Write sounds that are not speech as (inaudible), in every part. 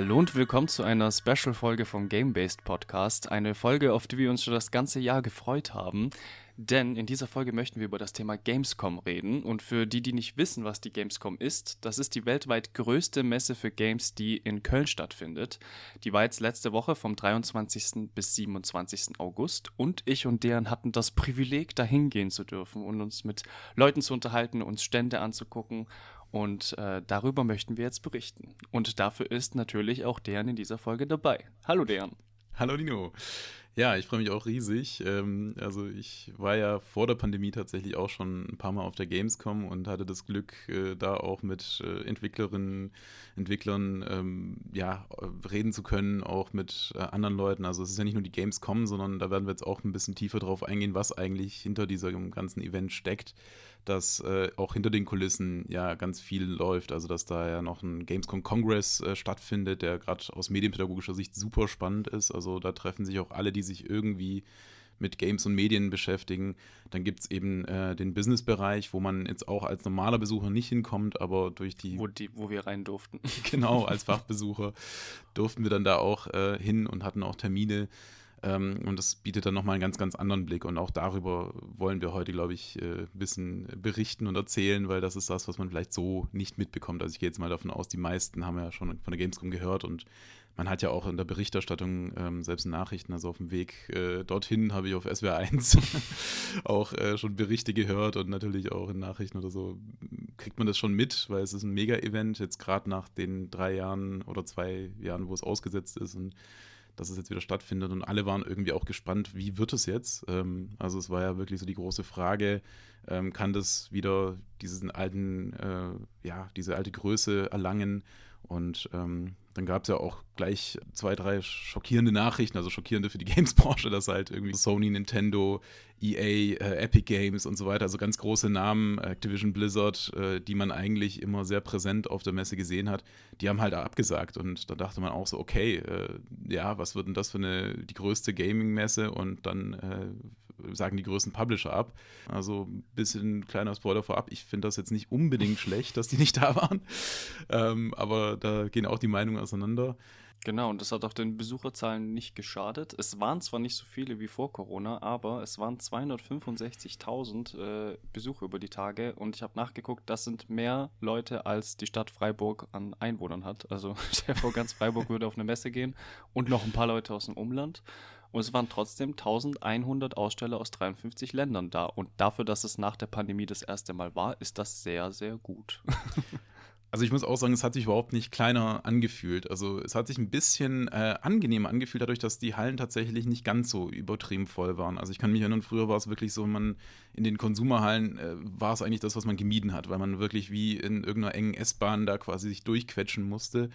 Hallo und willkommen zu einer Special-Folge vom Game-Based Podcast. Eine Folge, auf die wir uns schon das ganze Jahr gefreut haben. Denn in dieser Folge möchten wir über das Thema Gamescom reden. Und für die, die nicht wissen, was die Gamescom ist, das ist die weltweit größte Messe für Games, die in Köln stattfindet. Die war jetzt letzte Woche vom 23. bis 27. August. Und ich und deren hatten das Privileg, dahin gehen zu dürfen und uns mit Leuten zu unterhalten, uns Stände anzugucken. Und äh, darüber möchten wir jetzt berichten. Und dafür ist natürlich auch deren in dieser Folge dabei. Hallo deren. Hallo Dino. Ja, ich freue mich auch riesig. Ähm, also ich war ja vor der Pandemie tatsächlich auch schon ein paar Mal auf der Gamescom und hatte das Glück, äh, da auch mit äh, Entwicklerinnen, Entwicklern ähm, ja, reden zu können, auch mit äh, anderen Leuten. Also es ist ja nicht nur die Gamescom, sondern da werden wir jetzt auch ein bisschen tiefer drauf eingehen, was eigentlich hinter diesem ganzen Event steckt dass äh, auch hinter den Kulissen ja ganz viel läuft. Also, dass da ja noch ein Gamescom Congress äh, stattfindet, der gerade aus medienpädagogischer Sicht super spannend ist. Also, da treffen sich auch alle, die sich irgendwie mit Games und Medien beschäftigen. Dann gibt es eben äh, den Business-Bereich, wo man jetzt auch als normaler Besucher nicht hinkommt, aber durch die. Wo, die, wo wir rein durften. (laughs) genau, als (laughs) Fachbesucher durften wir dann da auch äh, hin und hatten auch Termine. Ähm, und das bietet dann nochmal einen ganz, ganz anderen Blick. Und auch darüber wollen wir heute, glaube ich, äh, ein bisschen berichten und erzählen, weil das ist das, was man vielleicht so nicht mitbekommt. Also ich gehe jetzt mal davon aus, die meisten haben ja schon von der Gamescom gehört und man hat ja auch in der Berichterstattung, ähm, selbst in Nachrichten, also auf dem Weg äh, dorthin habe ich auf SWR 1 (laughs) auch äh, schon Berichte gehört und natürlich auch in Nachrichten oder so kriegt man das schon mit, weil es ist ein Mega-Event, jetzt gerade nach den drei Jahren oder zwei Jahren, wo es ausgesetzt ist und dass es jetzt wieder stattfindet. Und alle waren irgendwie auch gespannt, wie wird es jetzt? Ähm, also es war ja wirklich so die große Frage, ähm, kann das wieder diesen alten, äh, ja, diese alte Größe erlangen? Und ähm, dann gab es ja auch gleich zwei, drei schockierende Nachrichten, also schockierende für die (laughs) Games-Branche, dass halt irgendwie Sony, Nintendo, EA, äh, Epic Games und so weiter, also ganz große Namen, Activision Blizzard, äh, die man eigentlich immer sehr präsent auf der Messe gesehen hat, die haben halt abgesagt. Und da dachte man auch so, okay, äh, ja, was wird denn das für eine, die größte Gaming-Messe? Und dann äh, sagen die größten Publisher ab. Also ein bisschen kleiner Spoiler vorab. Ich finde das jetzt nicht unbedingt (laughs) schlecht, dass die nicht da waren. Ähm, aber da gehen auch die Meinungen auseinander. Genau, und das hat auch den Besucherzahlen nicht geschadet. Es waren zwar nicht so viele wie vor Corona, aber es waren 265.000 äh, Besucher über die Tage und ich habe nachgeguckt, das sind mehr Leute, als die Stadt Freiburg an Einwohnern hat. Also (laughs) der vor ganz Freiburg würde auf eine Messe gehen und noch ein paar Leute aus dem Umland. Und es waren trotzdem 1100 Aussteller aus 53 Ländern da. Und dafür, dass es nach der Pandemie das erste Mal war, ist das sehr, sehr gut. (laughs) Also ich muss auch sagen, es hat sich überhaupt nicht kleiner angefühlt. Also es hat sich ein bisschen äh, angenehmer angefühlt, dadurch, dass die Hallen tatsächlich nicht ganz so übertrieben voll waren. Also ich kann mich erinnern, früher war es wirklich so, man in den Konsumerhallen äh, war es eigentlich das, was man gemieden hat, weil man wirklich wie in irgendeiner engen S-Bahn da quasi sich durchquetschen musste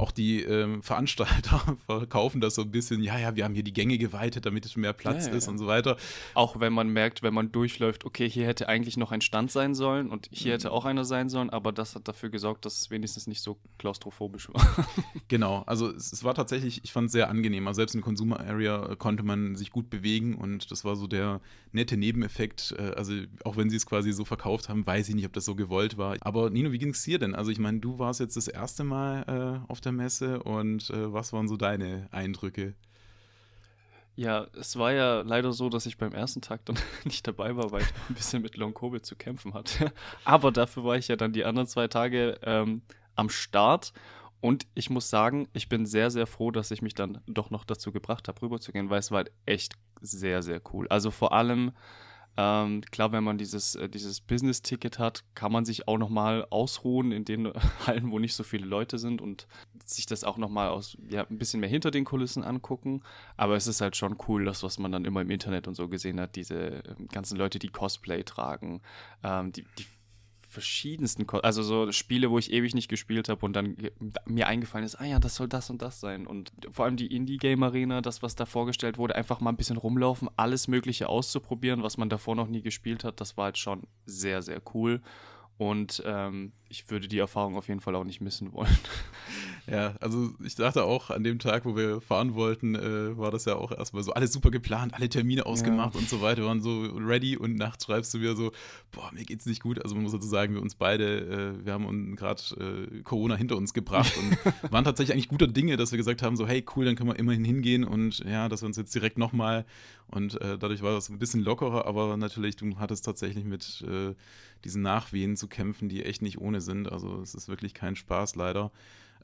auch die ähm, Veranstalter (laughs) verkaufen das so ein bisschen, ja, ja, wir haben hier die Gänge geweitet, damit es mehr Platz ja, ist ja. und so weiter. Auch wenn man merkt, wenn man durchläuft, okay, hier hätte eigentlich noch ein Stand sein sollen und hier mhm. hätte auch einer sein sollen, aber das hat dafür gesorgt, dass es wenigstens nicht so klaustrophobisch war. (laughs) genau, also es, es war tatsächlich, ich fand es sehr angenehm. Also selbst in Consumer Area konnte man sich gut bewegen und das war so der nette Nebeneffekt. Äh, also auch wenn sie es quasi so verkauft haben, weiß ich nicht, ob das so gewollt war. Aber Nino, wie ging es dir denn? Also ich meine, du warst jetzt das erste Mal äh, auf der der Messe und äh, was waren so deine Eindrücke? Ja, es war ja leider so, dass ich beim ersten Tag dann (laughs) nicht dabei war, weil ich ein bisschen mit Long Covid zu kämpfen hatte. (laughs) Aber dafür war ich ja dann die anderen zwei Tage ähm, am Start. Und ich muss sagen, ich bin sehr, sehr froh, dass ich mich dann doch noch dazu gebracht habe, rüberzugehen, weil es war halt echt sehr, sehr cool. Also vor allem ähm, klar, wenn man dieses, äh, dieses Business-Ticket hat, kann man sich auch nochmal ausruhen in den (laughs) Hallen, wo nicht so viele Leute sind und sich das auch nochmal aus, ja, ein bisschen mehr hinter den Kulissen angucken. Aber es ist halt schon cool, das, was man dann immer im Internet und so gesehen hat, diese ähm, ganzen Leute, die Cosplay tragen, ähm, die, die verschiedensten, Ko also so Spiele, wo ich ewig nicht gespielt habe und dann mir eingefallen ist, ah ja, das soll das und das sein. Und vor allem die Indie-Game-Arena, das, was da vorgestellt wurde, einfach mal ein bisschen rumlaufen, alles Mögliche auszuprobieren, was man davor noch nie gespielt hat, das war halt schon sehr, sehr cool. Und ähm, ich würde die Erfahrung auf jeden Fall auch nicht missen wollen. (laughs) Ja, also ich dachte auch, an dem Tag, wo wir fahren wollten, äh, war das ja auch erstmal so alles super geplant, alle Termine ausgemacht ja. und so weiter, wir waren so ready und nachts schreibst du wieder so, boah, mir geht's nicht gut. Also man muss dazu sagen, wir uns beide, äh, wir haben gerade äh, Corona hinter uns gebracht und (laughs) waren tatsächlich eigentlich guter Dinge, dass wir gesagt haben, so hey, cool, dann können wir immerhin hingehen und ja, dass wir uns jetzt direkt nochmal und äh, dadurch war das ein bisschen lockerer, aber natürlich, du hattest tatsächlich mit äh, diesen Nachwehen zu kämpfen, die echt nicht ohne sind. Also es ist wirklich kein Spaß, leider.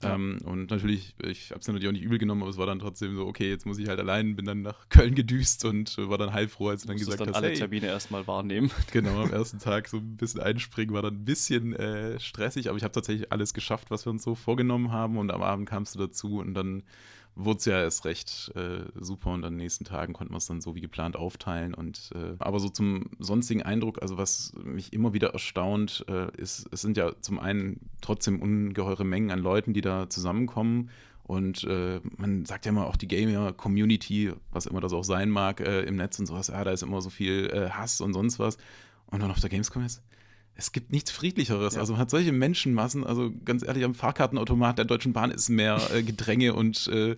Ja. Ähm, und natürlich, ich habe es natürlich auch nicht übel genommen, aber es war dann trotzdem so, okay, jetzt muss ich halt allein, bin dann nach Köln gedüst und äh, war dann heilfroh, als du dann gesagt dann hast, alle hey, Termine erstmal wahrnehmen. (laughs) Genau, am ersten Tag so ein bisschen einspringen, war dann ein bisschen äh, stressig, aber ich habe tatsächlich alles geschafft, was wir uns so vorgenommen haben und am Abend kamst du dazu und dann wurde es ja erst recht äh, super und an den nächsten Tagen konnten wir es dann so wie geplant aufteilen. Und äh, aber so zum sonstigen Eindruck, also was mich immer wieder erstaunt, äh, ist, es sind ja zum einen trotzdem ungeheure Mengen an Leuten, die da zusammenkommen. Und äh, man sagt ja immer auch die Gamer-Community, was immer das auch sein mag, äh, im Netz und sowas, ja, da ist immer so viel äh, Hass und sonst was. Und dann auf der Gamescom ist, es gibt nichts Friedlicheres. Ja. Also man hat solche Menschenmassen, also ganz ehrlich, am Fahrkartenautomat der Deutschen Bahn ist mehr äh, Gedränge und äh,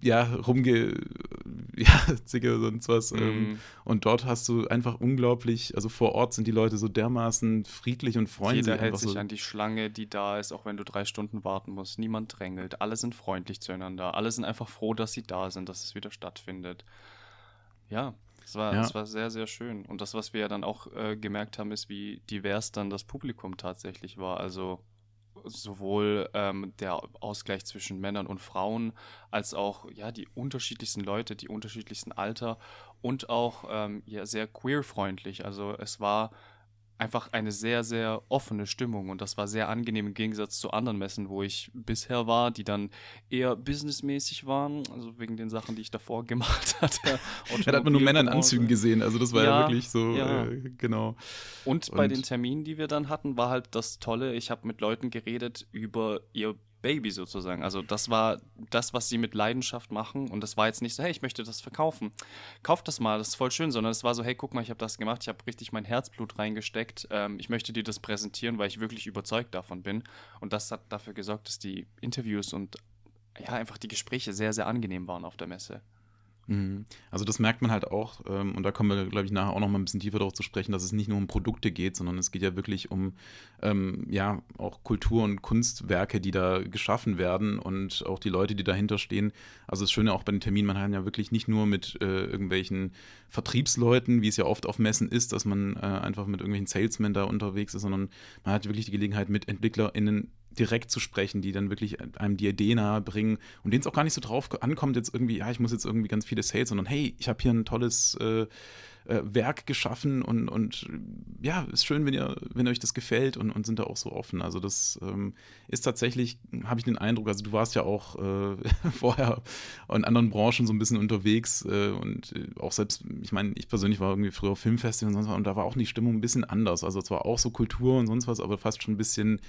ja, rumge, (laughs) ja, Zicke, sonst was. Mhm. Ähm, und dort hast du einfach unglaublich, also vor Ort sind die Leute so dermaßen friedlich und freundlich. Jeder hält sich so. an die Schlange, die da ist, auch wenn du drei Stunden warten musst. Niemand drängelt. Alle sind freundlich zueinander. Alle sind einfach froh, dass sie da sind, dass es wieder stattfindet. Ja, es war, ja. war sehr, sehr schön. Und das, was wir ja dann auch äh, gemerkt haben, ist, wie divers dann das Publikum tatsächlich war. Also sowohl ähm, der Ausgleich zwischen Männern und Frauen, als auch ja die unterschiedlichsten Leute, die unterschiedlichsten Alter und auch ähm, ja, sehr queer-freundlich. Also es war einfach eine sehr, sehr offene Stimmung und das war sehr angenehm im Gegensatz zu anderen Messen, wo ich bisher war, die dann eher businessmäßig waren, also wegen den Sachen, die ich davor (laughs) gemacht hatte. ja, da hat man nur Männer in Anzügen gesehen, also das war ja, ja wirklich so, ja. Äh, genau. Und, und bei den Terminen, die wir dann hatten, war halt das Tolle, ich habe mit Leuten geredet über ihr Baby sozusagen. Also das war das, was sie mit Leidenschaft machen. Und das war jetzt nicht so, hey, ich möchte das verkaufen. Kauf das mal, das ist voll schön, sondern es war so, hey, guck mal, ich habe das gemacht, ich habe richtig mein Herzblut reingesteckt. Ähm, ich möchte dir das präsentieren, weil ich wirklich überzeugt davon bin. Und das hat dafür gesorgt, dass die Interviews und ja, einfach die Gespräche sehr, sehr angenehm waren auf der Messe. Mhm. Also das merkt man halt auch, ähm, und da kommen wir, glaube ich, nachher auch noch mal ein bisschen tiefer darauf zu sprechen, dass es nicht nur um Produkte geht, sondern es geht ja wirklich um ähm, ja auch Kultur und Kunstwerke, die da geschaffen werden und auch die Leute, die dahinter stehen. Also das Schöne auch bei den Terminen, man hat ja wirklich nicht nur mit äh, irgendwelchen Vertriebsleuten, wie es ja oft auf Messen ist, dass man äh, einfach mit irgendwelchen Salesmen da unterwegs ist, sondern man hat wirklich die Gelegenheit, mit EntwicklerInnen direkt zu sprechen, die dann wirklich einem die Idee nahe bringen und denen es auch gar nicht so drauf ankommt, jetzt irgendwie, ja, ich muss jetzt irgendwie ganz viele Sales, sondern hey, ich habe hier ein tolles äh, äh, Werk geschaffen und, und ja, ist schön, wenn ihr, wenn euch das gefällt und, und sind da auch so offen. Also das ähm, ist tatsächlich, habe ich den Eindruck, also du warst ja auch äh, (laughs) vorher in anderen Branchen so ein bisschen unterwegs äh, und äh, auch selbst, ich meine, ich persönlich war irgendwie früher auf Filmfestival und sonst was und da war auch die Stimmung ein bisschen anders. Also es war auch so Kultur und sonst was, aber fast schon ein bisschen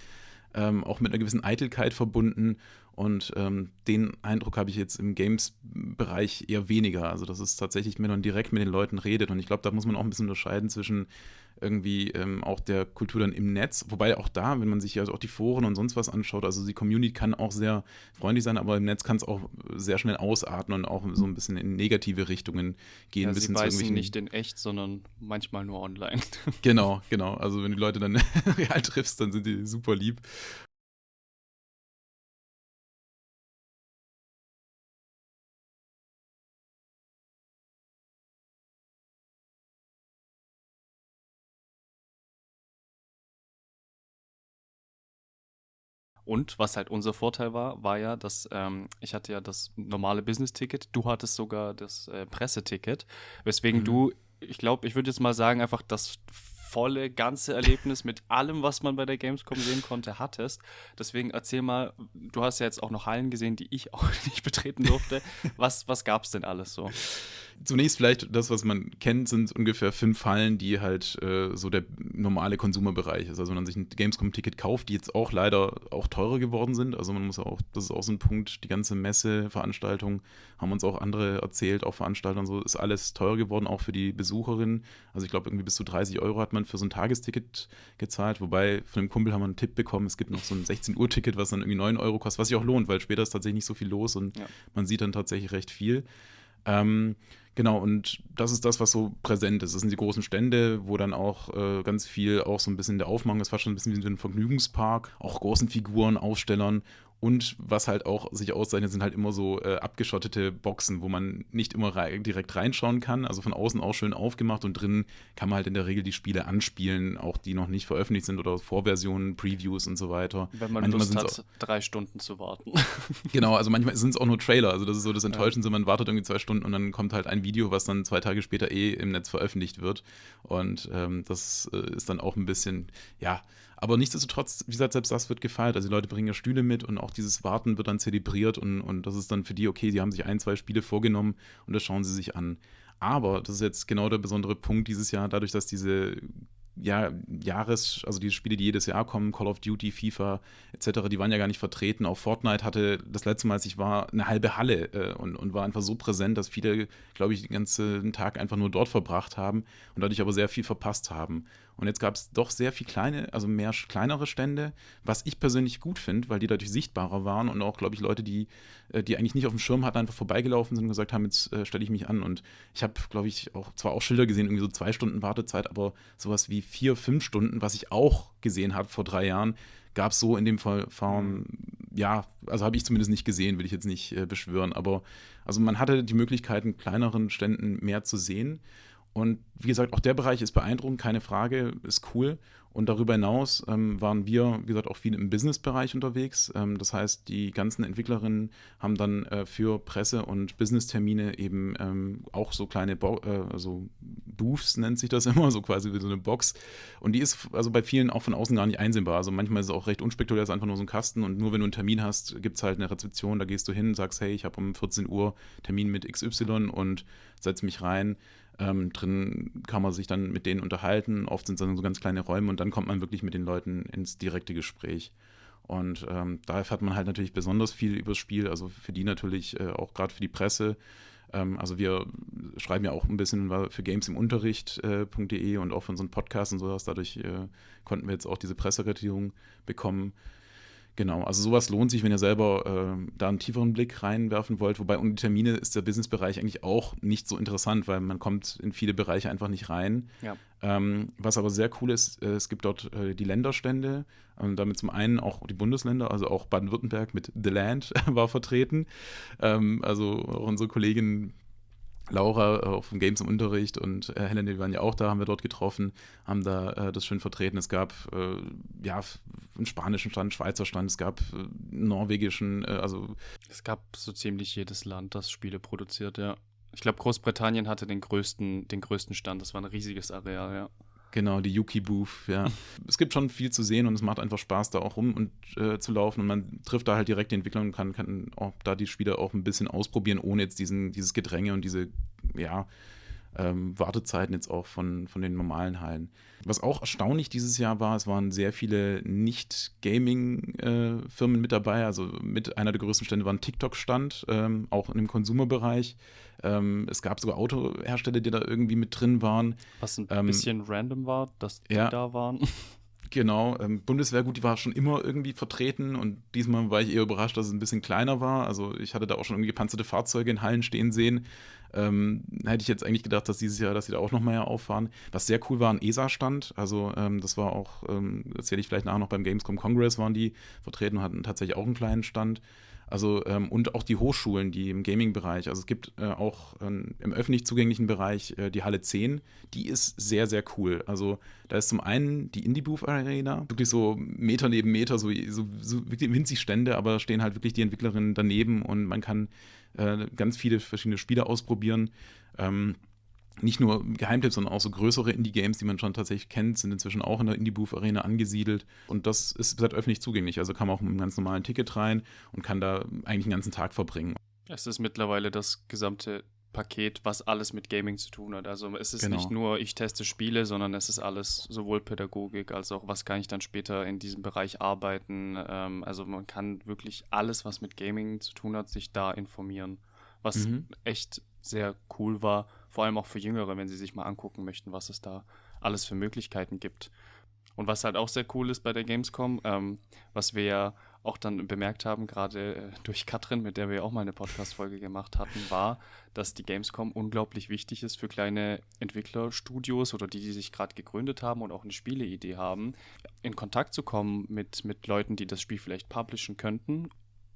ähm, auch mit einer gewissen Eitelkeit verbunden. Und ähm, den Eindruck habe ich jetzt im Games-Bereich eher weniger. Also, dass es tatsächlich, wenn man direkt mit den Leuten redet. Und ich glaube, da muss man auch ein bisschen unterscheiden zwischen irgendwie ähm, auch der Kultur dann im Netz. Wobei auch da, wenn man sich also auch die Foren und sonst was anschaut, also die Community kann auch sehr freundlich sein, aber im Netz kann es auch sehr schnell ausatmen und auch so ein bisschen in negative Richtungen gehen. Ja, sie beißen nicht in echt, sondern manchmal nur online. Genau, genau. Also wenn die Leute dann (laughs) real triffst, dann sind die super lieb. Und was halt unser Vorteil war, war ja, dass ähm, ich hatte ja das normale Business-Ticket, du hattest sogar das äh, Presseticket, weswegen mhm. du, ich glaube, ich würde jetzt mal sagen, einfach das volle, ganze Erlebnis mit allem, was man bei der Gamescom sehen konnte, hattest. Deswegen erzähl mal, du hast ja jetzt auch noch Hallen gesehen, die ich auch (laughs) nicht betreten durfte. Was, was gab es denn alles so? Zunächst vielleicht das, was man kennt, sind ungefähr fünf Fallen, die halt äh, so der normale Konsumerbereich ist. Also wenn man sich ein Gamescom-Ticket kauft, die jetzt auch leider auch teurer geworden sind. Also man muss auch, das ist auch so ein Punkt, die ganze Messe, Veranstaltung, haben uns auch andere erzählt, auch Veranstalter und so, ist alles teurer geworden, auch für die Besucherinnen. Also ich glaube, irgendwie bis zu 30 Euro hat man für so ein Tagesticket gezahlt, wobei von einem Kumpel haben wir einen Tipp bekommen, es gibt noch so ein 16-Uhr-Ticket, was dann irgendwie 9 Euro kostet, was sich auch lohnt, weil später ist tatsächlich nicht so viel los und ja. man sieht dann tatsächlich recht viel. Ähm, genau, und das ist das, was so präsent ist. Das sind die großen Stände, wo dann auch äh, ganz viel auch so ein bisschen der Aufmachung ist, fast schon ein bisschen wie ein Vergnügungspark, auch großen Figuren, Ausstellern und was halt auch sich auszeichnet, sind halt immer so äh, abgeschottete Boxen, wo man nicht immer rei direkt reinschauen kann. Also von außen auch schön aufgemacht und drin kann man halt in der Regel die Spiele anspielen, auch die noch nicht veröffentlicht sind oder Vorversionen, Previews und so weiter. Wenn man manchmal Lust hat, drei Stunden zu warten. (laughs) genau, also manchmal sind es auch nur Trailer. Also das ist so das Enttäuschendste, man wartet irgendwie zwei Stunden und dann kommt halt ein Video, was dann zwei Tage später eh im Netz veröffentlicht wird. Und ähm, das äh, ist dann auch ein bisschen, ja, aber nichtsdestotrotz, wie gesagt, selbst das wird gefeiert. Also die Leute bringen ja Stühle mit und auch dieses Warten wird dann zelebriert und, und das ist dann für die, okay, sie haben sich ein, zwei Spiele vorgenommen und das schauen sie sich an. Aber das ist jetzt genau der besondere Punkt dieses Jahr, dadurch, dass diese ja, Jahres, also diese Spiele, die jedes Jahr kommen, Call of Duty, FIFA etc., die waren ja gar nicht vertreten. Auch Fortnite hatte das letzte Mal, als ich war, eine halbe Halle äh, und, und war einfach so präsent, dass viele, glaube ich, den ganzen Tag einfach nur dort verbracht haben und dadurch aber sehr viel verpasst haben. Und jetzt gab es doch sehr viel kleine, also mehr kleinere Stände, was ich persönlich gut finde, weil die dadurch sichtbarer waren und auch, glaube ich, Leute, die, äh, die eigentlich nicht auf dem Schirm hatten, einfach vorbeigelaufen sind und gesagt haben, jetzt äh, stelle ich mich an. Und ich habe, glaube ich, auch zwar auch Schilder gesehen, irgendwie so zwei Stunden Wartezeit, aber sowas wie vier, fünf Stunden, was ich auch gesehen habe vor drei Jahren, gab es so in dem Fall, Form, ja, also habe ich zumindest nicht gesehen, will ich jetzt nicht äh, beschwören, aber also man hatte die Möglichkeit, in kleineren Ständen mehr zu sehen. Und wie gesagt, auch der Bereich ist beeindruckend, keine Frage, ist cool. Und darüber hinaus ähm, waren wir, wie gesagt, auch viel im Business-Bereich unterwegs. Ähm, das heißt, die ganzen Entwicklerinnen haben dann äh, für Presse- und Business-Termine eben ähm, auch so kleine Bo äh, also Booths, nennt sich das (laughs) immer, so quasi wie so eine Box. Und die ist also bei vielen auch von außen gar nicht einsehbar. Also manchmal ist es auch recht unspektakulär, ist einfach nur so ein Kasten und nur wenn du einen Termin hast, gibt es halt eine Rezeption, da gehst du hin, sagst, hey, ich habe um 14 Uhr Termin mit XY und setz mich rein. Ähm, drin kann man sich dann mit denen unterhalten. Oft sind es dann so ganz kleine Räume und dann kommt man wirklich mit den Leuten ins direkte Gespräch. Und ähm, da erfährt man halt natürlich besonders viel über das Spiel, also für die natürlich äh, auch gerade für die Presse. Ähm, also wir schreiben ja auch ein bisschen für gamesimUnterricht.de äh, und auch so einem Podcast und sowas. Dadurch äh, konnten wir jetzt auch diese Pressekartierung bekommen. Genau, also sowas lohnt sich, wenn ihr selber äh, da einen tieferen Blick reinwerfen wollt. Wobei die Termine ist der Businessbereich eigentlich auch nicht so interessant, weil man kommt in viele Bereiche einfach nicht rein. Ja. Ähm, was aber sehr cool ist, äh, es gibt dort äh, die Länderstände, und damit zum einen auch die Bundesländer, also auch Baden-Württemberg mit The Land (laughs) war vertreten. Ähm, also auch unsere Kollegin Laura äh, auf dem Games im Unterricht und äh, Helen, die waren ja auch da, haben wir dort getroffen, haben da äh, das schön vertreten. Es gab äh, ja einen spanischen Stand, einen Schweizer Stand, es gab äh, einen norwegischen, äh, also. Es gab so ziemlich jedes Land, das Spiele produziert, ja. Ich glaube, Großbritannien hatte den größten, den größten Stand. Das war ein riesiges Areal, ja. Genau, die Yuki Booth, ja. (laughs) es gibt schon viel zu sehen und es macht einfach Spaß, da auch rum und äh, zu laufen. Und man trifft da halt direkt die Entwickler und kann, kann auch da die Spieler auch ein bisschen ausprobieren, ohne jetzt diesen, dieses Gedränge und diese, ja, ähm, Wartezeiten jetzt auch von, von den normalen Hallen. Was auch erstaunlich dieses Jahr war, es waren sehr viele Nicht-Gaming-Firmen äh, mit dabei. Also mit einer der größten Stände war ein TikTok-Stand, ähm, auch im Konsumerbereich. Ähm, es gab sogar Autohersteller, die da irgendwie mit drin waren. Was ein ähm, bisschen random war, dass die ja. da waren. (laughs) Genau, ähm, Bundeswehr, die war schon immer irgendwie vertreten und diesmal war ich eher überrascht, dass es ein bisschen kleiner war. Also ich hatte da auch schon irgendwie gepanzerte Fahrzeuge in Hallen stehen sehen. Ähm, hätte ich jetzt eigentlich gedacht, dass dieses Jahr, dass sie da auch noch mal auffahren. Was sehr cool war, ein ESA-Stand. Also ähm, das war auch, ähm, erzähle ich vielleicht nachher noch beim Gamescom Congress, waren die vertreten und hatten tatsächlich auch einen kleinen Stand. Also ähm, und auch die Hochschulen, die im Gaming-Bereich, also es gibt äh, auch ähm, im öffentlich zugänglichen Bereich äh, die Halle 10, die ist sehr, sehr cool. Also da ist zum einen die Indie-Booth Arena, wirklich so Meter neben Meter, so, so, so wirklich winzig Stände, aber stehen halt wirklich die Entwicklerinnen daneben und man kann äh, ganz viele verschiedene Spiele ausprobieren. Ähm, nicht nur Geheimtipps, sondern auch so größere Indie-Games, die man schon tatsächlich kennt, sind inzwischen auch in der Indie-Booth-Arena angesiedelt. Und das ist seit öffentlich zugänglich. Also kann man auch mit einem ganz normalen Ticket rein und kann da eigentlich den ganzen Tag verbringen. Es ist mittlerweile das gesamte Paket, was alles mit Gaming zu tun hat. Also es ist Genau. nicht nur, ich teste Spiele, sondern es ist alles sowohl Pädagogik als auch, was kann ich dann später in diesem Bereich arbeiten. Ähm, also man kann wirklich alles, was mit Gaming zu tun hat, sich da informieren. Was Mhm. echt sehr cool war, vor allem auch für Jüngere, wenn sie sich mal angucken möchten, was es da alles für Möglichkeiten gibt. Und was halt auch sehr cool ist bei der Gamescom, ähm, was wir ja auch dann bemerkt haben, gerade äh, durch Katrin, mit der wir auch mal eine Podcast-Folge gemacht hatten, war, dass die Gamescom unglaublich wichtig ist für kleine Entwicklerstudios oder die, die sich gerade gegründet haben und auch eine Spieleidee haben, in Kontakt zu kommen mit, mit Leuten, die das Spiel vielleicht publishen könnten.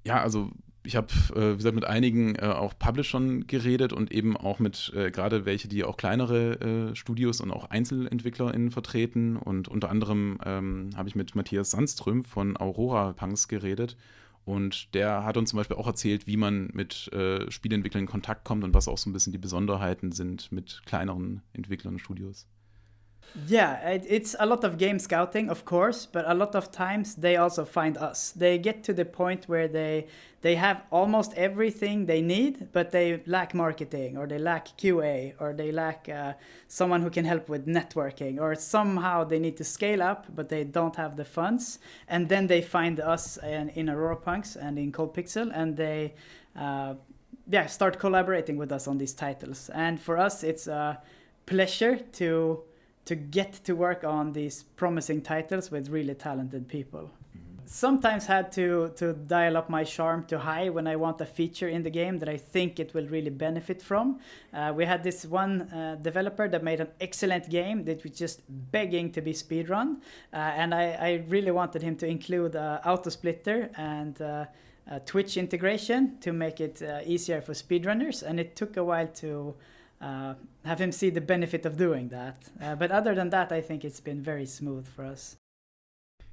Ja, also ich habe, äh, wie gesagt, mit einigen äh, auch Publishern geredet und eben auch mit äh, gerade welche, die auch kleinere äh, Studios und auch EinzelentwicklerInnen vertreten. Und unter anderem ähm, habe ich mit Matthias Sandström von Aurora Punks geredet. Und der hat uns zum Beispiel auch erzählt, wie man mit äh, Spieleentwicklern in Kontakt kommt und was auch so ein bisschen die Besonderheiten sind mit kleineren Entwicklern und Studios. Yeah, it, it's a lot of game scouting, of course, but a lot of times they also find us. They get to the point where they they have almost everything they need, but they lack marketing, or they lack QA, or they lack uh, someone who can help with networking, or somehow they need to scale up, but they don't have the funds. And then they find us in, in Aurora Punks and in Cold Pixel, and they. Uh, yeah, start collaborating with us on these titles. And for us, it's a pleasure to to get to work on these promising titles with really talented people. Sometimes had to to dial up my charm to high when I want a feature in the game that I think it will really benefit from. Uh, we had this one uh, developer that made an excellent game that was just begging to be speedrun, uh, and I, I really wanted him to include uh, auto splitter and. Uh, uh, Twitch integration to make it uh, easier for speedrunners, and it took a while to uh, have him see the benefit of doing that. Uh, but other than that, I think it's been very smooth for us.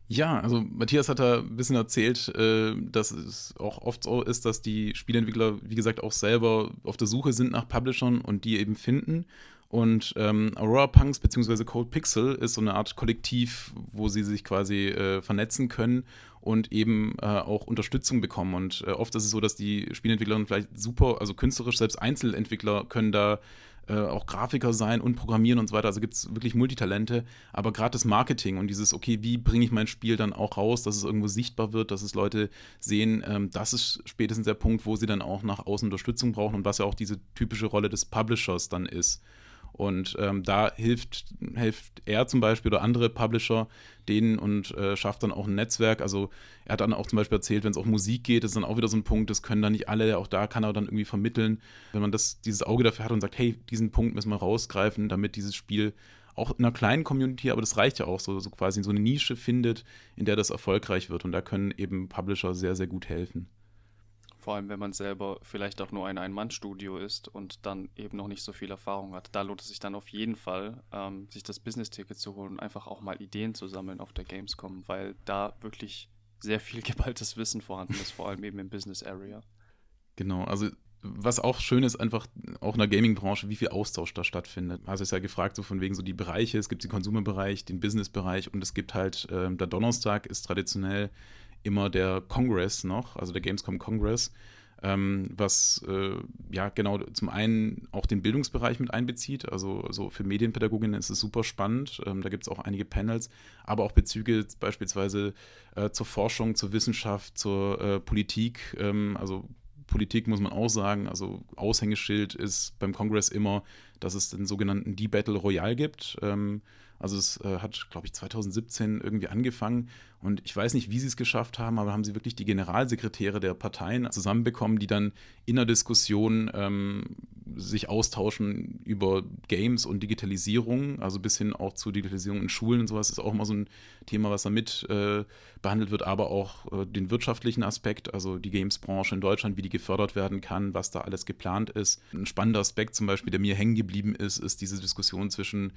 Ja, also Matthias hat da ein bisschen erzählt, äh, dass es auch oft so ist, dass die Spieleentwickler, wie gesagt, auch selber auf der Suche sind nach Publishern und die eben finden. Und ähm, Aurora Punks bzw. Cold Pixel ist so eine Art Kollektiv, wo sie sich quasi äh, vernetzen können und eben äh, auch Unterstützung bekommen. Und äh, oft ist es so, dass die Spielentwickler vielleicht super, also künstlerisch, selbst Einzelentwickler können da äh, auch Grafiker sein und Programmieren und so weiter. Also gibt es wirklich Multitalente. Aber gerade das Marketing und dieses, okay, wie bringe ich mein Spiel dann auch raus, dass es irgendwo sichtbar wird, dass es Leute sehen, ähm, das ist spätestens der Punkt, wo sie dann auch nach außen Unterstützung brauchen und was ja auch diese typische Rolle des Publishers dann ist. Und ähm, da hilft, hilft er zum Beispiel oder andere Publisher denen und äh, schafft dann auch ein Netzwerk. Also er hat dann auch zum Beispiel erzählt, wenn es auch Musik geht, ist dann auch wieder so ein Punkt, das können dann nicht alle, auch da kann er dann irgendwie vermitteln. Wenn man das, dieses Auge dafür hat und sagt, hey, diesen Punkt müssen wir rausgreifen, damit dieses Spiel auch in einer kleinen Community, aber das reicht ja auch, so, so quasi so eine Nische findet, in der das erfolgreich wird. Und da können eben Publisher sehr, sehr gut helfen. Vor allem, wenn man selber vielleicht auch nur ein Ein-Mann-Studio ist und dann eben noch nicht so viel Erfahrung hat. Da lohnt es sich dann auf jeden Fall, ähm, sich das Business-Ticket zu holen und einfach auch mal Ideen zu sammeln auf der Gamescom, weil da wirklich sehr viel (laughs) geballtes Wissen vorhanden ist, vor allem eben im Business-Area. Genau, also was auch schön ist, einfach auch in der Gaming-Branche, wie viel Austausch da stattfindet. Also ist ja gefragt, so von wegen so die Bereiche. Es gibt den Consumer-Bereich, den Business-Bereich und es gibt halt, äh, der Donnerstag ist traditionell immer der Congress noch, also der Gamescom Congress, ähm, was äh, ja genau zum einen auch den Bildungsbereich mit einbezieht. Also so für Medienpädagoginnen ist es super spannend. Ähm, da gibt es auch einige Panels, aber auch Bezüge beispielsweise äh, zur Forschung, zur Wissenschaft, zur äh, Politik. Ähm, also Politik muss man auch sagen, also Aushängeschild ist beim Kongress immer, dass es den sogenannten D-Battle Royale gibt. Ähm, also es äh, hat, glaube ich, 2017 irgendwie angefangen und ich weiß nicht, wie sie es geschafft haben, aber haben sie wirklich die Generalsekretäre der Parteien zusammenbekommen, die dann in der Diskussion ähm, sich austauschen über Games und Digitalisierung, also bis hin auch zu Digitalisierung in Schulen und sowas ist auch immer so ein Thema, was da mit äh, behandelt wird, aber auch äh, den wirtschaftlichen Aspekt, also die Games-Branche in Deutschland, wie die gefördert werden kann, was da alles geplant ist. Ein spannender Aspekt zum Beispiel, der mir hängen geblieben ist, ist diese Diskussion zwischen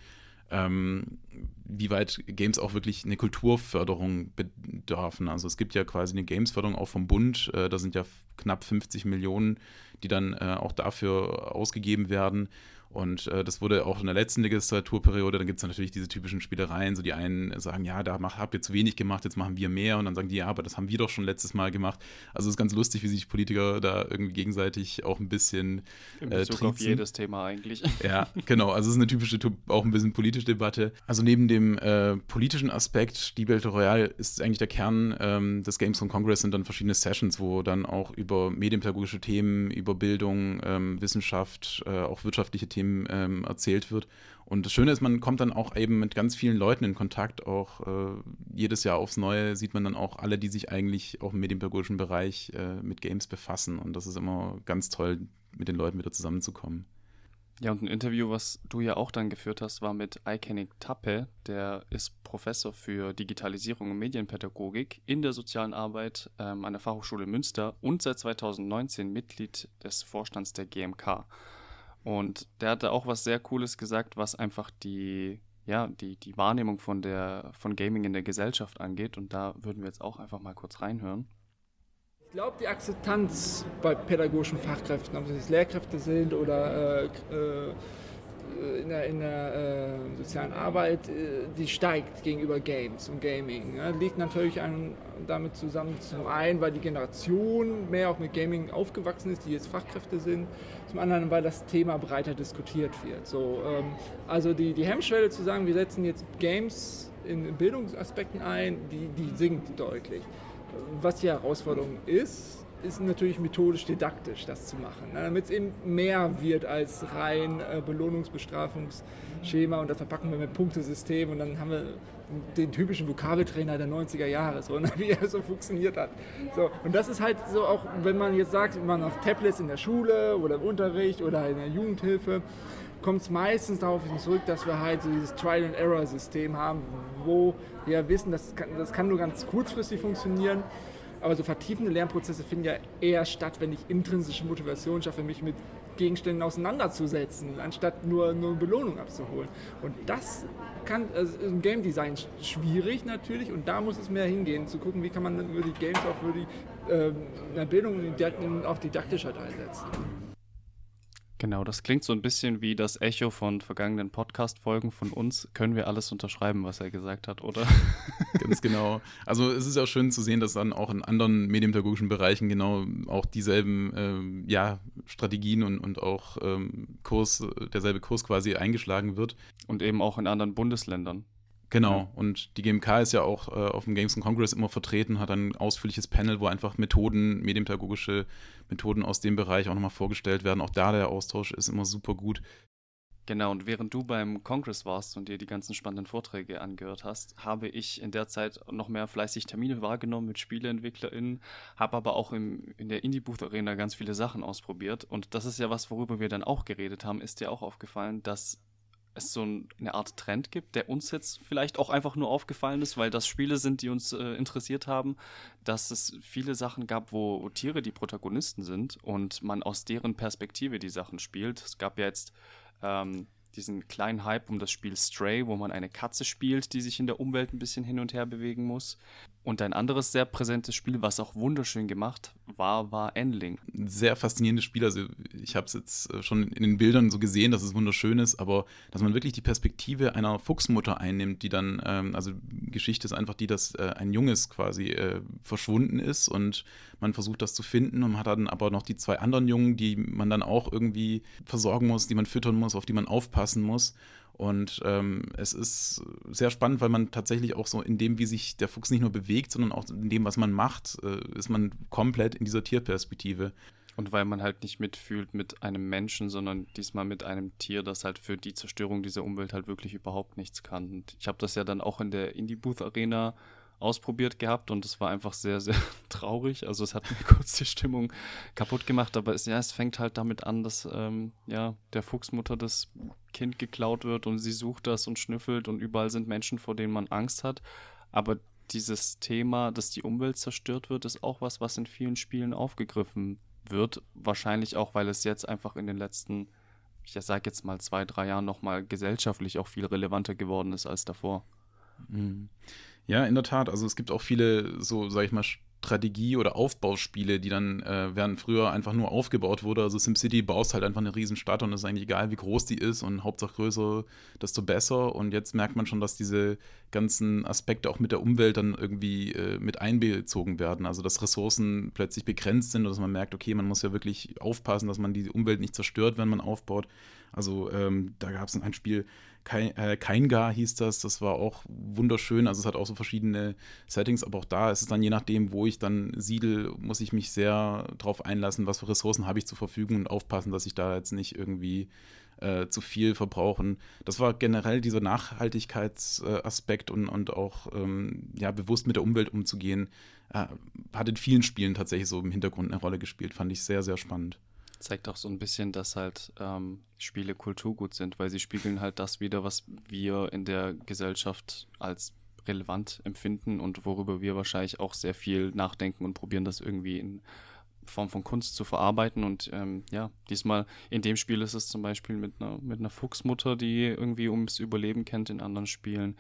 ähm, wie weit Games auch wirklich eine Kulturförderung bedürfen. Also es gibt ja quasi eine Gamesförderung auch vom Bund, äh, da sind ja knapp 50 Millionen, die dann äh, auch dafür ausgegeben werden. Und äh, das wurde auch in der letzten Legislaturperiode, dann gibt es natürlich diese typischen Spielereien, so die einen sagen, ja, da macht, habt ihr zu wenig gemacht, jetzt machen wir mehr und dann sagen die, ja, aber das haben wir doch schon letztes Mal gemacht. Also es ist ganz lustig, wie sich Politiker da irgendwie gegenseitig auch ein bisschen In Bezug äh, auf jedes Thema eigentlich. Ja, genau, also es ist eine typische, auch ein bisschen politische Debatte. Also neben dem äh, politischen Aspekt, die Battle Royale ist eigentlich der Kern ähm, des Games von Congress, sind dann verschiedene Sessions, wo dann auch über medienpädagogische Themen, über Bildung, ähm, Wissenschaft, äh, auch wirtschaftliche Themen Themen ähm, erzählt wird. Und das Schöne ist, man kommt dann auch eben mit ganz vielen Leuten in Kontakt. Auch äh, jedes Jahr aufs Neue sieht man dann auch alle, die sich eigentlich auch im medienpädagogischen Bereich äh, mit Games befassen. Und das ist immer ganz toll, mit den Leuten wieder zusammenzukommen. Ja, und ein Interview, was du ja auch dann geführt hast, war mit Aikenik Tappe. Der ist Professor für Digitalisierung und Medienpädagogik in der sozialen Arbeit ähm, an der Fachhochschule Münster und seit 2019 Mitglied des Vorstands der GMK. Und der hatte auch was sehr Cooles gesagt, was einfach die, ja, die, die Wahrnehmung von, der, von Gaming in der Gesellschaft angeht. Und da würden wir jetzt auch einfach mal kurz reinhören. Ich glaube, die Akzeptanz bei pädagogischen Fachkräften, ob es Lehrkräfte sind oder äh, äh, in der, in der äh, sozialen Arbeit, äh, die steigt gegenüber Games und Gaming. Ja, liegt natürlich an, damit zusammen, zum einen, weil die Generation mehr auch mit Gaming aufgewachsen ist, die jetzt Fachkräfte sind, zum anderen, weil das Thema breiter diskutiert wird. So, ähm, also die, die Hemmschwelle zu sagen, wir setzen jetzt Games in Bildungsaspekten ein, die, die sinkt deutlich. Was die Herausforderung ist, ist natürlich methodisch didaktisch, das zu machen, ne? damit es eben mehr wird als rein äh, Belohnungsbestrafungsschema und das verpacken wir mit Punktesystem und dann haben wir den typischen Vokabeltrainer der 90er Jahre, so, ne? (laughs) wie er so funktioniert hat. So, und das ist halt so auch, wenn man jetzt sagt, man macht Tablets in der Schule oder im Unterricht oder in der Jugendhilfe, kommt es meistens darauf zurück, dass wir halt dieses Trial-and-Error-System haben, wo wir wissen, das kann, das kann nur ganz kurzfristig funktionieren aber so vertiefende Lernprozesse finden ja eher statt, wenn ich intrinsische Motivation schaffe, mich mit Gegenständen auseinanderzusetzen, anstatt nur, nur Belohnung abzuholen. Und das kann also im Game Design schwierig natürlich und da muss es mehr hingehen, zu gucken, wie kann man über die Games auch für die äh, Bildung und auch didaktisch halt einsetzen. Genau, das klingt so ein bisschen wie das Echo von vergangenen Podcast-Folgen von uns. Können wir alles unterschreiben, was er gesagt hat, oder? (laughs) Ganz genau. Also es ist ja auch schön zu sehen, dass dann auch in anderen medienpädagogischen Bereichen genau auch dieselben ähm, ja, Strategien und, und auch ähm, Kurs, derselbe Kurs quasi eingeschlagen wird. Und eben auch in anderen Bundesländern. Genau, ja. und die GMK ist ja auch äh, auf dem Games Congress immer vertreten, hat ein ausführliches Panel, wo einfach Methoden, medienpädagogische Methoden aus dem Bereich auch nochmal vorgestellt werden. Auch da der Austausch ist immer super gut. Genau, und während du beim Congress warst und dir die ganzen spannenden Vorträge angehört hast, habe ich in der Zeit noch mehr fleißig Termine wahrgenommen mit SpieleentwicklerInnen, habe aber auch im, in der Indie-Booth-Arena ganz viele Sachen ausprobiert. Und das ist ja was, worüber wir dann auch geredet haben, ist dir auch aufgefallen, dass es so eine Art Trend gibt, der uns jetzt vielleicht auch einfach nur aufgefallen ist, weil das Spiele sind, die uns äh, interessiert haben, dass es viele Sachen gab, wo, wo, Tiere die Protagonisten sind und man aus deren Perspektive die Sachen spielt. Es gab ja jetzt ähm, diesen kleinen Hype um das Spiel Stray, wo man eine Katze spielt, die sich in der Umwelt ein bisschen hin und her bewegen muss. Und ein anderes sehr präsentes Spiel, was auch wunderschön gemacht war, war Endling. Sehr faszinierendes Spiel. Also ich habe es jetzt äh, schon in den Bildern so gesehen, dass es wunderschön ist, aber dass man wirklich die Perspektive einer Fuchsmutter einnimmt, die dann, ähm, also Geschichte ist einfach die, dass äh, ein Junges quasi äh, verschwunden ist und man versucht das zu finden und man hat dann aber noch die zwei anderen Jungen, die man dann auch irgendwie versorgen muss, die man füttern muss, auf die man aufpassen muss. Und ähm, es ist sehr spannend, weil man tatsächlich auch so in dem, wie sich der Fuchs nicht nur bewegt, sondern auch in dem, was man macht, äh, ist man komplett in dieser Tierperspektive. Und weil man halt nicht mitfühlt mit einem Menschen, sondern diesmal mit einem Tier, das halt für die Zerstörung dieser Umwelt halt wirklich überhaupt nichts kann. Und ich habe das ja dann auch in der Indie Booth Arena ausprobiert gehabt und es war einfach sehr, sehr (laughs) traurig. Also es hat mir (laughs) kurz die Stimmung kaputt gemacht, aber es, ja, es fängt halt damit an, dass ähm, ja, der Fuchsmutter das Kind geklaut wird und sie sucht das und schnüffelt und überall sind Menschen, vor denen man Angst hat. Aber dieses Thema, dass die Umwelt zerstört wird, ist auch was, was in vielen Spielen aufgegriffen wird. Wahrscheinlich auch, weil es jetzt einfach in den letzten ich sage jetzt mal zwei, drei Jahren nochmal gesellschaftlich auch viel relevanter geworden ist als davor. Mhm. Ja, in der Tat. Also es gibt auch viele so, sag ich mal, Strategie- oder Aufbauspiele, die dann, äh, während früher einfach nur aufgebaut wurde. Also SimCity baust halt einfach eine Riesenstadt und es ist eigentlich egal, wie groß die ist und Hauptsache größer, desto besser. Und jetzt merkt man schon, dass diese ganzen Aspekte auch mit der Umwelt dann irgendwie äh, mit einbezogen werden. Also dass Ressourcen plötzlich begrenzt sind und dass man merkt, okay, man muss ja wirklich aufpassen, dass man die Umwelt nicht zerstört, wenn man aufbaut. Also ähm, da gab es ein Spiel, kein, äh, hieß das, das war auch wunderschön. Also es hat auch so verschiedene Settings, aber auch da ist es dann je nachdem, wo ich dann siedel, muss ich mich sehr darauf einlassen, was für Ressourcen habe ich zur Verfügung und aufpassen, dass ich da jetzt nicht irgendwie äh, zu viel verbrauchen. Das war generell dieser Nachhaltigkeitsaspekt und, und auch ähm, ja, bewusst mit der Umwelt umzugehen, äh, hat in vielen Spielen tatsächlich so im Hintergrund eine Rolle gespielt. Fand ich sehr, sehr spannend zeigt auch so ein bisschen, dass halt ähm, Spiele Kulturgut sind, weil sie spiegeln halt das wieder, was wir in der Gesellschaft als relevant empfinden und worüber wir wahrscheinlich auch sehr viel nachdenken und probieren, das irgendwie in Form von Kunst zu verarbeiten. Und ähm, ja, diesmal in dem Spiel ist es zum Beispiel mit einer, mit einer Fuchsmutter, die irgendwie ums Überleben kennt. In anderen Spielen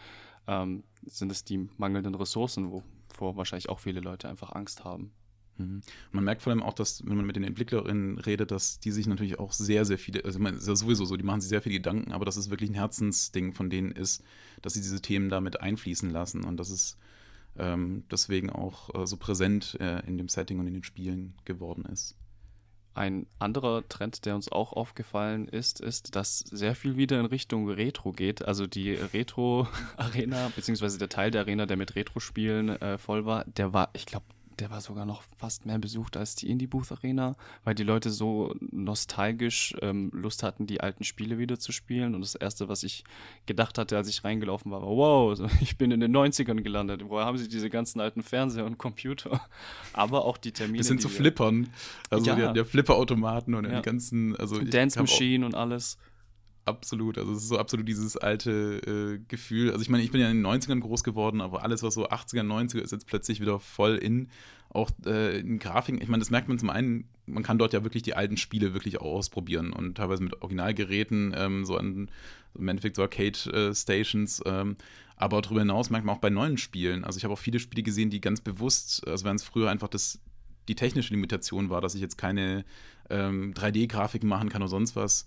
ähm, sind es die mangelnden Ressourcen, wovor wahrscheinlich auch viele Leute einfach Angst haben. Mhm. Man merkt vor allem auch, dass, wenn man mit den Entwicklerinnen redet, dass die sich natürlich auch sehr, sehr viele, also man ist sowieso so, die machen sich sehr viele Gedanken, aber dass es wirklich ein Herzensding von denen ist, dass sie diese Themen damit einfließen lassen und dass es ähm, deswegen auch äh, so präsent äh, in dem Setting und in den Spielen geworden ist. Ein anderer Trend, der uns auch aufgefallen ist, ist, dass sehr viel wieder in Richtung Retro geht. Also die Retro-Arena, beziehungsweise der Teil der Arena, der mit Retro-Spielen äh, voll war, der war, ich glaube, der war sogar noch fast mehr besucht als die Indie Booth Arena, weil die Leute so nostalgisch ähm, Lust hatten, die alten Spiele wieder zu spielen. Und das Erste, was ich gedacht hatte, als ich reingelaufen war, war, wow, (laughs) ich bin in den 90ern gelandet. Woher haben sie diese ganzen alten Fernseher und Computer? (laughs) Aber auch die Termine. Das sind zu so Flippern. Also ja. der, Flipperautomaten und ja. die ganzen, also Dance Machine und alles. Absolut, also es ist so absolut dieses alte äh, Gefühl. Also ich meine, ich bin ja in den 90ern groß geworden, aber alles, was so 80er, 90er ist jetzt plötzlich wieder voll in. Auch äh, in Grafiken, ich meine, das merkt man zum einen, man kann dort ja wirklich die alten Spiele wirklich auch ausprobieren und teilweise mit Originalgeräten, ähm, so an im Endeffekt so Arcade-Stations. Äh, ähm, aber darüber hinaus merkt man auch bei neuen Spielen. Also ich habe auch viele Spiele gesehen, die ganz bewusst, also wenn es früher einfach das die technische Limitation war, dass ich jetzt keine ähm, 3D-Grafiken machen kann oder sonst was,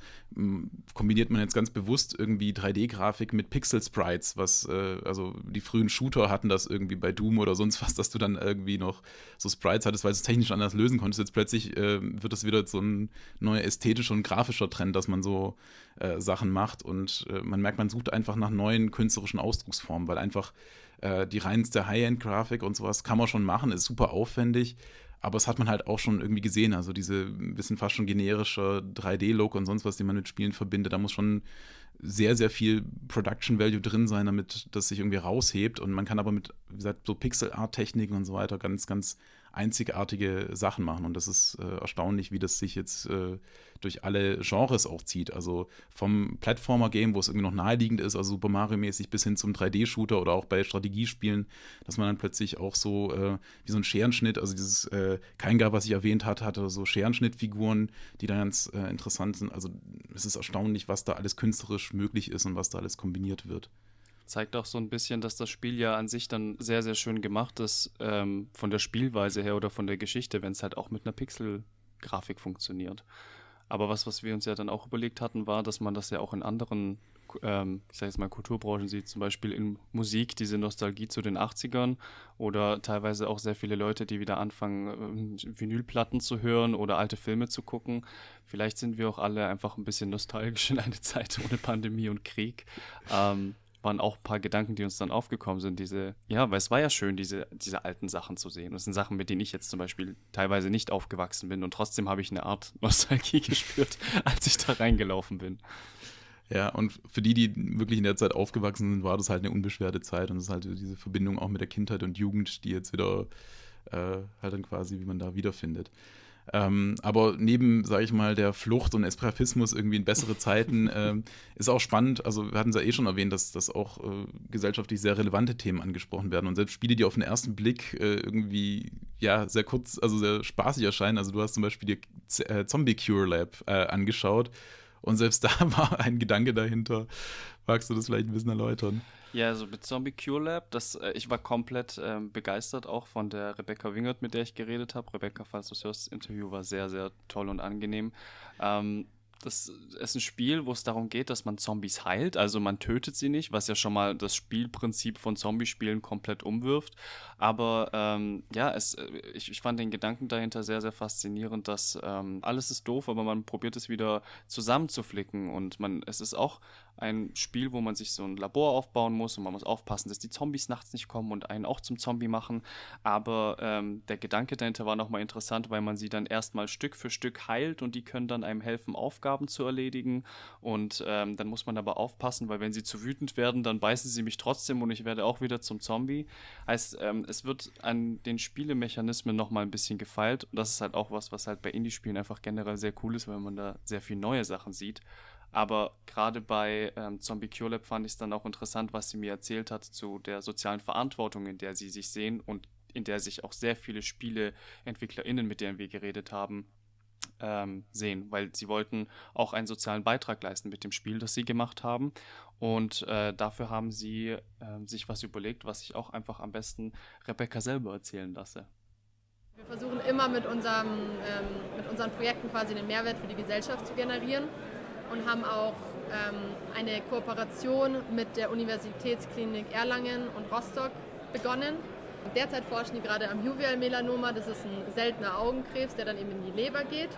kombiniert man jetzt ganz bewusst irgendwie 3D-Grafik mit Pixel-Sprites, was, äh, also die frühen Shooter hatten das irgendwie bei Doom oder sonst was, dass du dann irgendwie noch so Sprites hattest, weil du es technisch anders lösen konntest. Jetzt plötzlich äh, wird das wieder so ein neuer ästhetischer und grafischer Trend, dass man so äh, Sachen macht und äh, man merkt, man sucht einfach nach neuen künstlerischen Ausdrucksformen, weil einfach äh, die reinste High-End-Grafik und sowas kann man schon machen, ist super aufwendig aber es hat man halt auch schon irgendwie gesehen. Also diese bisschen fast schon generische 3D-Look und sonst was, die man mit Spielen verbindet, da muss schon sehr, sehr viel Production Value drin sein, damit das sich irgendwie raushebt. Und man kann aber mit, wie gesagt, so Pixel-Art-Techniken und so weiter ganz, ganz einzigartige Sachen machen. Und das ist äh, erstaunlich, wie das sich jetzt äh, durch alle Genres auch zieht. Also vom Plattformer-Game, wo es irgendwie noch naheliegend ist, also Super Mario-mäßig, bis hin zum 3D-Shooter oder auch bei Strategiespielen, dass man dann plötzlich auch so äh, wie so ein Scherenschnitt, also dieses äh, Keingar, was ich erwähnt hatte, hatte so Scherenschnittfiguren, die da ganz äh, interessant sind. Also es ist erstaunlich, was da alles künstlerisch möglich ist und was da alles kombiniert wird zeigt auch so ein bisschen, dass das Spiel ja an sich dann sehr, sehr schön gemacht ist, ähm, von der Spielweise her oder von der Geschichte, wenn es halt auch mit einer Pixel-Grafik funktioniert. Aber was, was wir uns ja dann auch überlegt hatten, war, dass man das ja auch in anderen, ähm, ich sage jetzt mal, Kulturbranchen sieht, zum Beispiel in Musik, diese Nostalgie zu den 80ern oder teilweise auch sehr viele Leute, die wieder anfangen, äh, Vinylplatten zu hören oder alte Filme zu gucken. Vielleicht sind wir auch alle einfach ein bisschen nostalgisch in eine Zeit ohne Pandemie und Krieg. Ähm, waren auch ein paar Gedanken, die uns dann aufgekommen sind. Diese, ja, weil es war ja schön, diese, diese alten Sachen zu sehen. Das sind Sachen, mit denen ich jetzt zum Beispiel teilweise nicht aufgewachsen bin und trotzdem habe ich eine Art (laughs) Nostalgie gespürt, als ich da reingelaufen bin. Ja, und für die, die wirklich in der Zeit aufgewachsen sind, war das halt eine unbeschwerte Zeit und es ist halt diese Verbindung auch mit der Kindheit und Jugend, die jetzt wieder äh, halt dann quasi, wie man da wiederfindet. Ähm, aber neben, sage ich mal, der Flucht und Esprafismus irgendwie in bessere Zeiten (laughs) ähm, ist auch spannend. Also wir hatten es ja eh schon erwähnt, dass, dass auch äh, gesellschaftlich sehr relevante Themen angesprochen werden und selbst Spiele, die auf den ersten Blick äh, irgendwie ja sehr kurz, also sehr spaßig erscheinen. Also du hast zum Beispiel die äh, Zombie Cure Lab äh, angeschaut Und selbst (laughs) da war ein Gedanke dahinter. Magst du das vielleicht ein bisschen erläutern? Ja, also mit Zombie Cure Lab, das, äh, ich war komplett ähm, begeistert auch von der Rebecca Wingert, mit der ich geredet habe. Rebecca, falls du es hörst, das Interview war sehr, sehr toll und angenehm. Ähm, das ist ein Spiel, wo es darum geht, dass man Zombies heilt. Also man tötet sie nicht, was ja schon mal das Spielprinzip von Zombie-Spielen komplett umwirft. Aber ähm, ja, es, äh, ich, ich, fand den Gedanken dahinter sehr, sehr faszinierend, dass ähm, alles ist doof, aber man probiert es wieder zusammenzuflicken. Und man, es ist auch ein Spiel, wo man sich so ein Labor aufbauen muss und man muss aufpassen, dass die Zombies nachts nicht kommen und einen auch zum Zombie machen. Aber ähm, der Gedanke dahinter war nochmal interessant, weil man sie dann erstmal Stück für Stück heilt und die können dann einem helfen, Aufgaben zu erledigen. Und ähm, dann muss man aber aufpassen, weil wenn sie zu wütend werden, dann beißen sie mich trotzdem und ich werde auch wieder zum Zombie. Heißt, ähm, es wird an den Spielemechanismen nochmal ein bisschen gefeilt. Und das ist halt auch was, was halt bei Indie-Spielen einfach generell sehr cool ist, weil man da sehr viel neue Sachen sieht. Aber gerade bei ähm, Zombie Cure Lab fand ich es dann auch interessant, was sie mir erzählt hat zu der sozialen Verantwortung, in der sie sich sehen und in der sich auch sehr viele SpieleentwicklerInnen, mit denen wir geredet haben, ähm, sehen, weil sie wollten auch einen sozialen Beitrag leisten mit dem Spiel, das sie gemacht haben. Und äh, dafür haben sie äh, sich was überlegt, was ich auch einfach am besten Rebecca selber erzählen lasse. Wir versuchen immer mit, unserem, ähm, mit unseren Projekten quasi einen Mehrwert für die Gesellschaft zu generieren und haben auch ähm, eine Kooperation mit der Universitätsklinik Erlangen und Rostock begonnen. Derzeit forschen die gerade am Juvial-Melanoma, das ist ein seltener Augenkrebs, der dann eben in die Leber geht.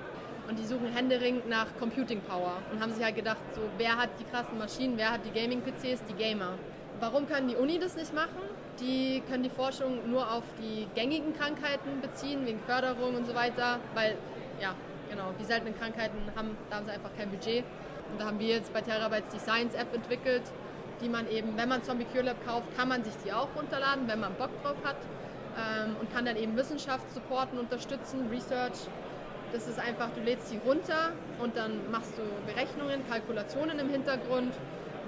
Und die suchen händeringend nach Computing Power und haben sich halt gedacht, so, wer hat die krassen Maschinen, wer hat die Gaming-PCs, die Gamer. Warum kann die Uni das nicht machen? Die können die Forschung nur auf die gängigen Krankheiten beziehen, wegen Förderung und so weiter, weil, ja, genau, die seltenen Krankheiten haben, da haben sie einfach kein Budget. Und da haben wir jetzt bei Terabytes die Science-App entwickelt, die man eben, wenn man Zombie Cure Lab kauft, kann man sich die auch runterladen, wenn man Bock drauf hat. Ähm, und kann dann eben Wissenschaft supporten, unterstützen, Research. Das ist einfach, du lädst die runter und dann machst du Berechnungen, Kalkulationen im Hintergrund,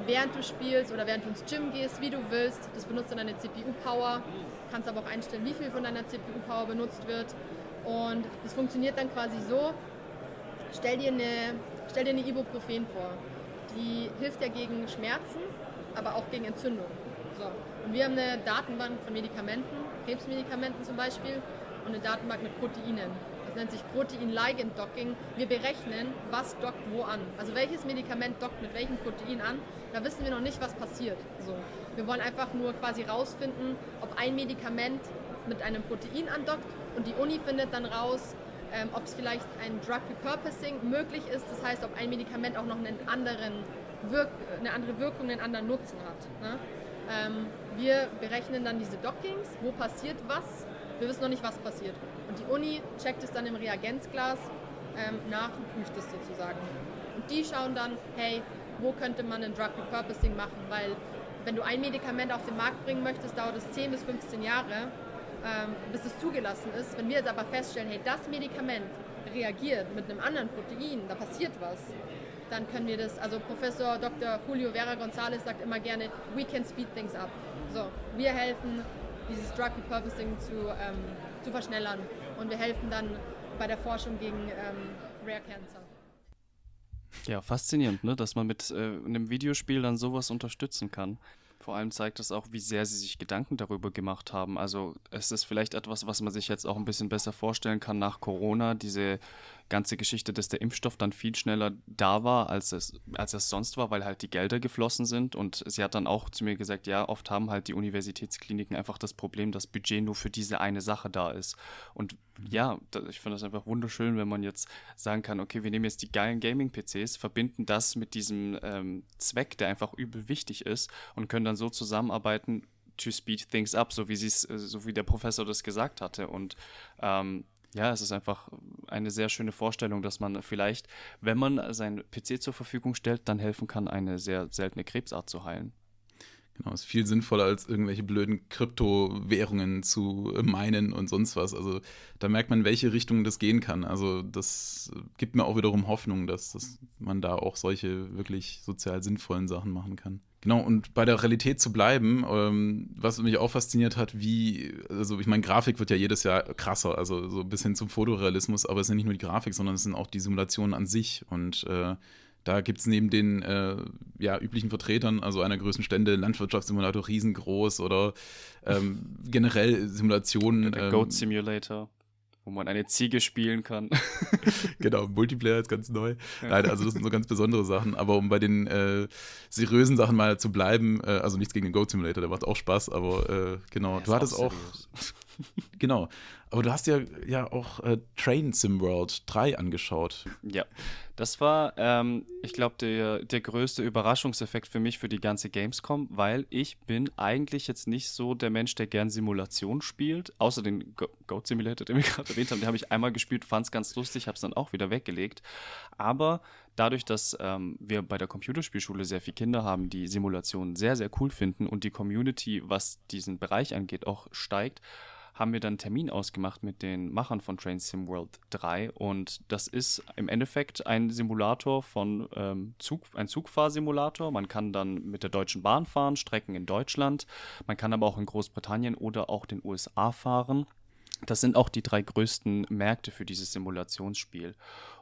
während du spielst oder während du ins Gym gehst, wie du willst. Das benutzt dann deine CPU-Power. Kannst aber auch einstellen, wie viel von deiner CPU-Power benutzt wird. Und das funktioniert dann quasi so, stell dir eine, stell dir eine Ibuprofen vor. Die hilft ja gegen Schmerzen, aber auch gegen Entzündung. So. Und wir haben eine Datenbank von Medikamenten, Krebsmedikamenten zum Beispiel, und eine Datenbank mit Proteinen. Das nennt sich Protein-Ligand-Docking. Wir berechnen, was dockt wo an. Also welches Medikament dockt mit welchem Protein an. Da wissen wir noch nicht, was passiert. So. Wir wollen einfach nur quasi rausfinden, ob ein Medikament mit einem Protein andockt und die Uni findet dann raus, ähm, ob es vielleicht ein Drug Repurposing möglich ist, das heißt, ob ein Medikament auch noch einen anderen Wirk eine andere Wirkung, einen anderen Nutzen hat. Ne? Ähm, wir berechnen dann diese Dockings, wo passiert was, wir wissen noch nicht, was passiert. Und die Uni checkt es dann im Reagenzglas ähm, nach und prüft es sozusagen. Und die schauen dann, hey, wo könnte man ein Drug Repurposing machen, weil wenn du ein Medikament auf den Markt bringen möchtest, dauert es 10 bis 15 Jahre bis es zugelassen ist. Wenn wir jetzt aber feststellen, hey, das Medikament reagiert mit einem anderen Protein, da passiert was, dann können wir das, also Professor Dr. Julio Vera González sagt immer gerne, we can speed things up. So, wir helfen, dieses Drug Repurposing zu, ähm, zu verschnellern und wir helfen dann bei der Forschung gegen ähm, Rare Cancer. Ja, faszinierend, ne? dass man mit äh, einem Videospiel dann sowas unterstützen kann. Vor allem zeigt es auch, wie sehr sie sich Gedanken darüber gemacht haben. Also es ist vielleicht etwas, was man sich jetzt auch ein bisschen besser vorstellen kann nach Corona, diese ganze Geschichte, dass der Impfstoff dann viel schneller da war, als es, als es sonst war, weil halt die Gelder geflossen sind. Und sie hat dann auch zu mir gesagt, ja, oft haben halt die Universitätskliniken einfach das Problem, dass Budget nur für diese eine Sache da ist. Und ja, ich finde das einfach wunderschön, wenn man jetzt sagen kann, okay, wir nehmen jetzt die geilen Gaming-PCs, verbinden das mit diesem ähm, Zweck, der einfach übel wichtig ist und können dann so zusammenarbeiten, to speed things up, so wie sie es, so wie der Professor das gesagt hatte. Und ähm, ja, es ist einfach eine sehr schöne Vorstellung, dass man vielleicht, wenn man seinen PC zur Verfügung stellt, dann helfen kann, eine sehr seltene Krebsart zu heilen. Genau, ist viel sinnvoller als irgendwelche blöden Kryptowährungen zu meinen und sonst was. Also da merkt man, in welche Richtung das gehen kann. Also das gibt mir auch wiederum Hoffnung, dass, dass man da auch solche wirklich sozial sinnvollen Sachen machen kann. Genau, und bei der Realität zu bleiben, ähm, was mich auch fasziniert hat, wie, also ich meine, Grafik wird ja jedes Jahr krasser, also so ein bisschen zum Fotorealismus, aber es ja nicht nur die Grafik, sondern es sind auch die Simulationen an sich. Und äh, Da gibt es neben den äh, ja, üblichen Vertretern, also einer größten Stände, Landwirtschaftssimulator riesengroß oder ähm, (laughs) generell Simulationen. Der ähm, Goat Simulator, wo man eine Ziege spielen kann. (laughs) genau, Multiplayer ist ganz neu. Nein, also das sind so ganz besondere Sachen. Aber um bei den äh, seriösen Sachen mal zu bleiben, äh, also nichts gegen den Goat Simulator, der macht auch Spaß, aber äh, genau, du hattest auch, seriös. (laughs) (laughs) genau, aber du hast ja, ja auch äh, Train Sim World 3 angeschaut. Ja, das war, ähm, ich glaube, der, der größte Überraschungseffekt für mich für die ganze Gamescom, weil ich bin eigentlich jetzt nicht so der Mensch, der gern Simulation spielt, außer den Go Goat Simulator, den wir (laughs) gerade erwähnt haben, den habe ich einmal gespielt, fand es ganz lustig, habe es dann auch wieder weggelegt. Aber dadurch, dass ähm, wir bei der Computerspielschule sehr viele Kinder haben, die Simulationen sehr, sehr cool finden und die Community, was diesen Bereich angeht, auch steigt, haben wir dann einen Termin ausgemacht mit den Machern von Train Sim World 3 und das ist im Endeffekt ein Simulator von ähm, Zug, ein Zugfahrsimulator. Man kann dann mit der Deutschen Bahn fahren, Strecken in Deutschland. Man kann aber auch in Großbritannien oder auch den USA fahren. Das sind auch die drei größten Märkte für dieses Simulationsspiel.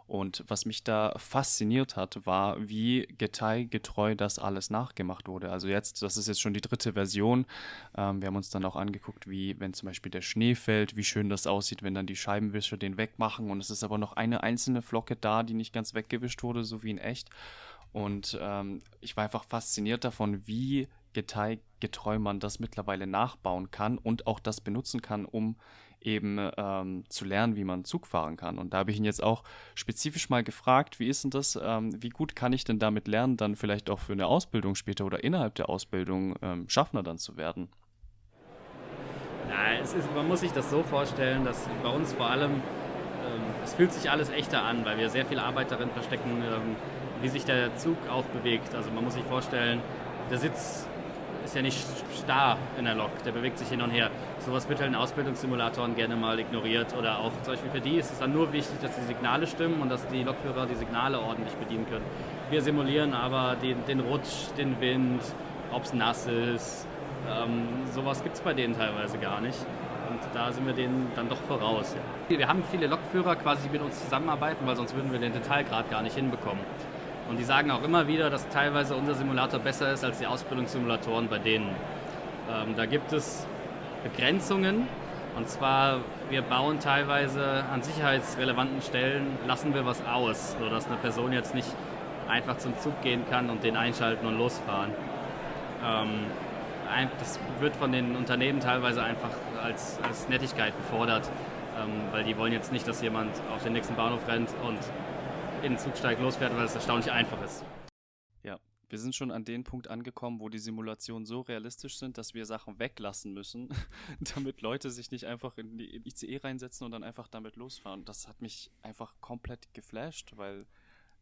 Und was mich da fasziniert hat, war, wie detailgetreu das alles nachgemacht wurde. Also jetzt, das ist jetzt schon die dritte Version. Ähm, wir haben uns dann auch angeguckt, wie, wenn zum Beispiel der Schnee fällt, wie schön das aussieht, wenn dann die Scheibenwischer den wegmachen. Und es ist aber noch eine einzelne Flocke da, die nicht ganz weggewischt wurde, so wie in echt. Und ähm, ich war einfach fasziniert davon, wie detailgetreu man das mittlerweile nachbauen kann und auch das benutzen kann, um eben ähm, zu lernen, wie man Zug fahren kann. Und da habe ich ihn jetzt auch spezifisch mal gefragt, wie ist denn das, ähm, wie gut kann ich denn damit lernen, dann vielleicht auch für eine Ausbildung später oder innerhalb der Ausbildung ähm, Schaffner dann zu werden? Ja, es ist, man muss sich das so vorstellen, dass bei uns vor allem, ähm, es fühlt sich alles echter an, weil wir sehr viel Arbeit darin verstecken, ähm, wie sich der Zug auch bewegt. Also man muss sich vorstellen, der Sitz ist ja nicht starr in der Lok, der bewegt sich hin und her. Sowas wird halt in Ausbildungssimulatoren gerne mal ignoriert oder auch zum Beispiel für die ist es dann nur wichtig, dass die Signale stimmen und dass die Lokführer die Signale ordentlich bedienen können. Wir simulieren aber den, den Rutsch, den Wind, ob es nass ist, ähm, sowas gibt es bei denen teilweise gar nicht. Und da sind wir denen dann doch voraus. Ja. Wir haben viele Lokführer quasi, die mit uns zusammenarbeiten, weil sonst würden wir den Detailgrad gar nicht hinbekommen. Und die sagen auch immer wieder, dass teilweise unser Simulator besser ist als die Ausbildungssimulatoren bei denen. Ähm, da gibt es Begrenzungen. Und zwar, wir bauen teilweise an sicherheitsrelevanten Stellen, lassen wir was aus, sodass eine Person jetzt nicht einfach zum Zug gehen kann und den einschalten und losfahren. Ähm, das wird von den Unternehmen teilweise einfach als, als Nettigkeit gefordert, ähm, weil die wollen jetzt nicht, dass jemand auf den nächsten Bahnhof rennt und in den Zug steigt, losfährt, weil es erstaunlich einfach ist. Ja, wir sind schon an den Punkt angekommen, wo die Simulationen so realistisch sind, dass wir Sachen weglassen müssen, (laughs) damit Leute sich nicht einfach in die ICE reinsetzen und dann einfach damit losfahren. Das hat mich einfach komplett geflasht, weil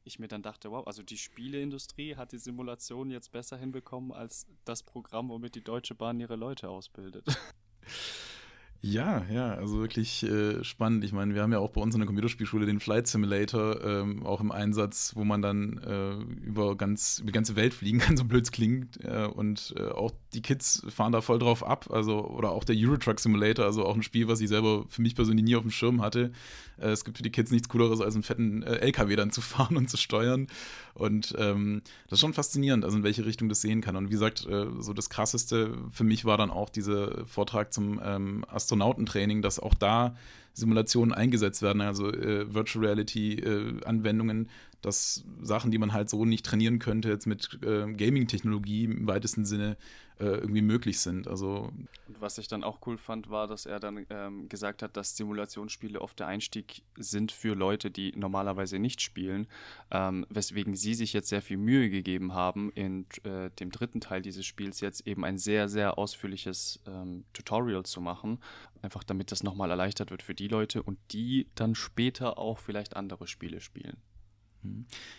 ich mir dann dachte, wow, also die Spieleindustrie hat die Simulation jetzt besser hinbekommen als das Programm, womit die Deutsche Bahn ihre Leute ausbildet. (laughs) Ja, ja, also wirklich äh, spannend. Ich meine, wir haben ja auch bei uns in der Computerspielschule den Flight Simulator ähm, auch im Einsatz, wo man dann äh, über, ganz, über die ganze Welt fliegen (laughs) kann, so blöd es klingt. Äh, und äh, auch die Kids fahren da voll drauf ab. Also, oder auch der Eurotruck Simulator, also auch ein Spiel, was ich selber für mich persönlich nie auf dem Schirm hatte. Äh, es gibt für die Kids nichts Cooleres, als einen fetten äh, LKW dann zu (laughs) fahren und zu steuern. Und ähm, das ist schon faszinierend, also in welche Richtung das sehen kann. Und wie gesagt, so das Krasseste für mich war dann auch dieser Vortrag zum ähm, Astronautentraining, dass auch da Simulationen eingesetzt werden, also äh, Virtual Reality-Anwendungen, dass Sachen, die man halt so nicht trainieren könnte, jetzt mit äh, Gaming-Technologie im weitesten Sinne äh, irgendwie möglich sind. Also Und was ich dann auch cool fand, war, dass er dann ähm, gesagt hat, dass Simulationsspiele oft der Einstieg sind für Leute, die normalerweise nicht spielen, ähm, weswegen sie sich jetzt sehr viel Mühe gegeben haben, in äh, dem dritten Teil dieses Spiels jetzt eben ein sehr, sehr ausführliches ähm, Tutorial zu machen, einfach damit das nochmal erleichtert wird für die Leute und die dann später auch vielleicht andere Spiele spielen.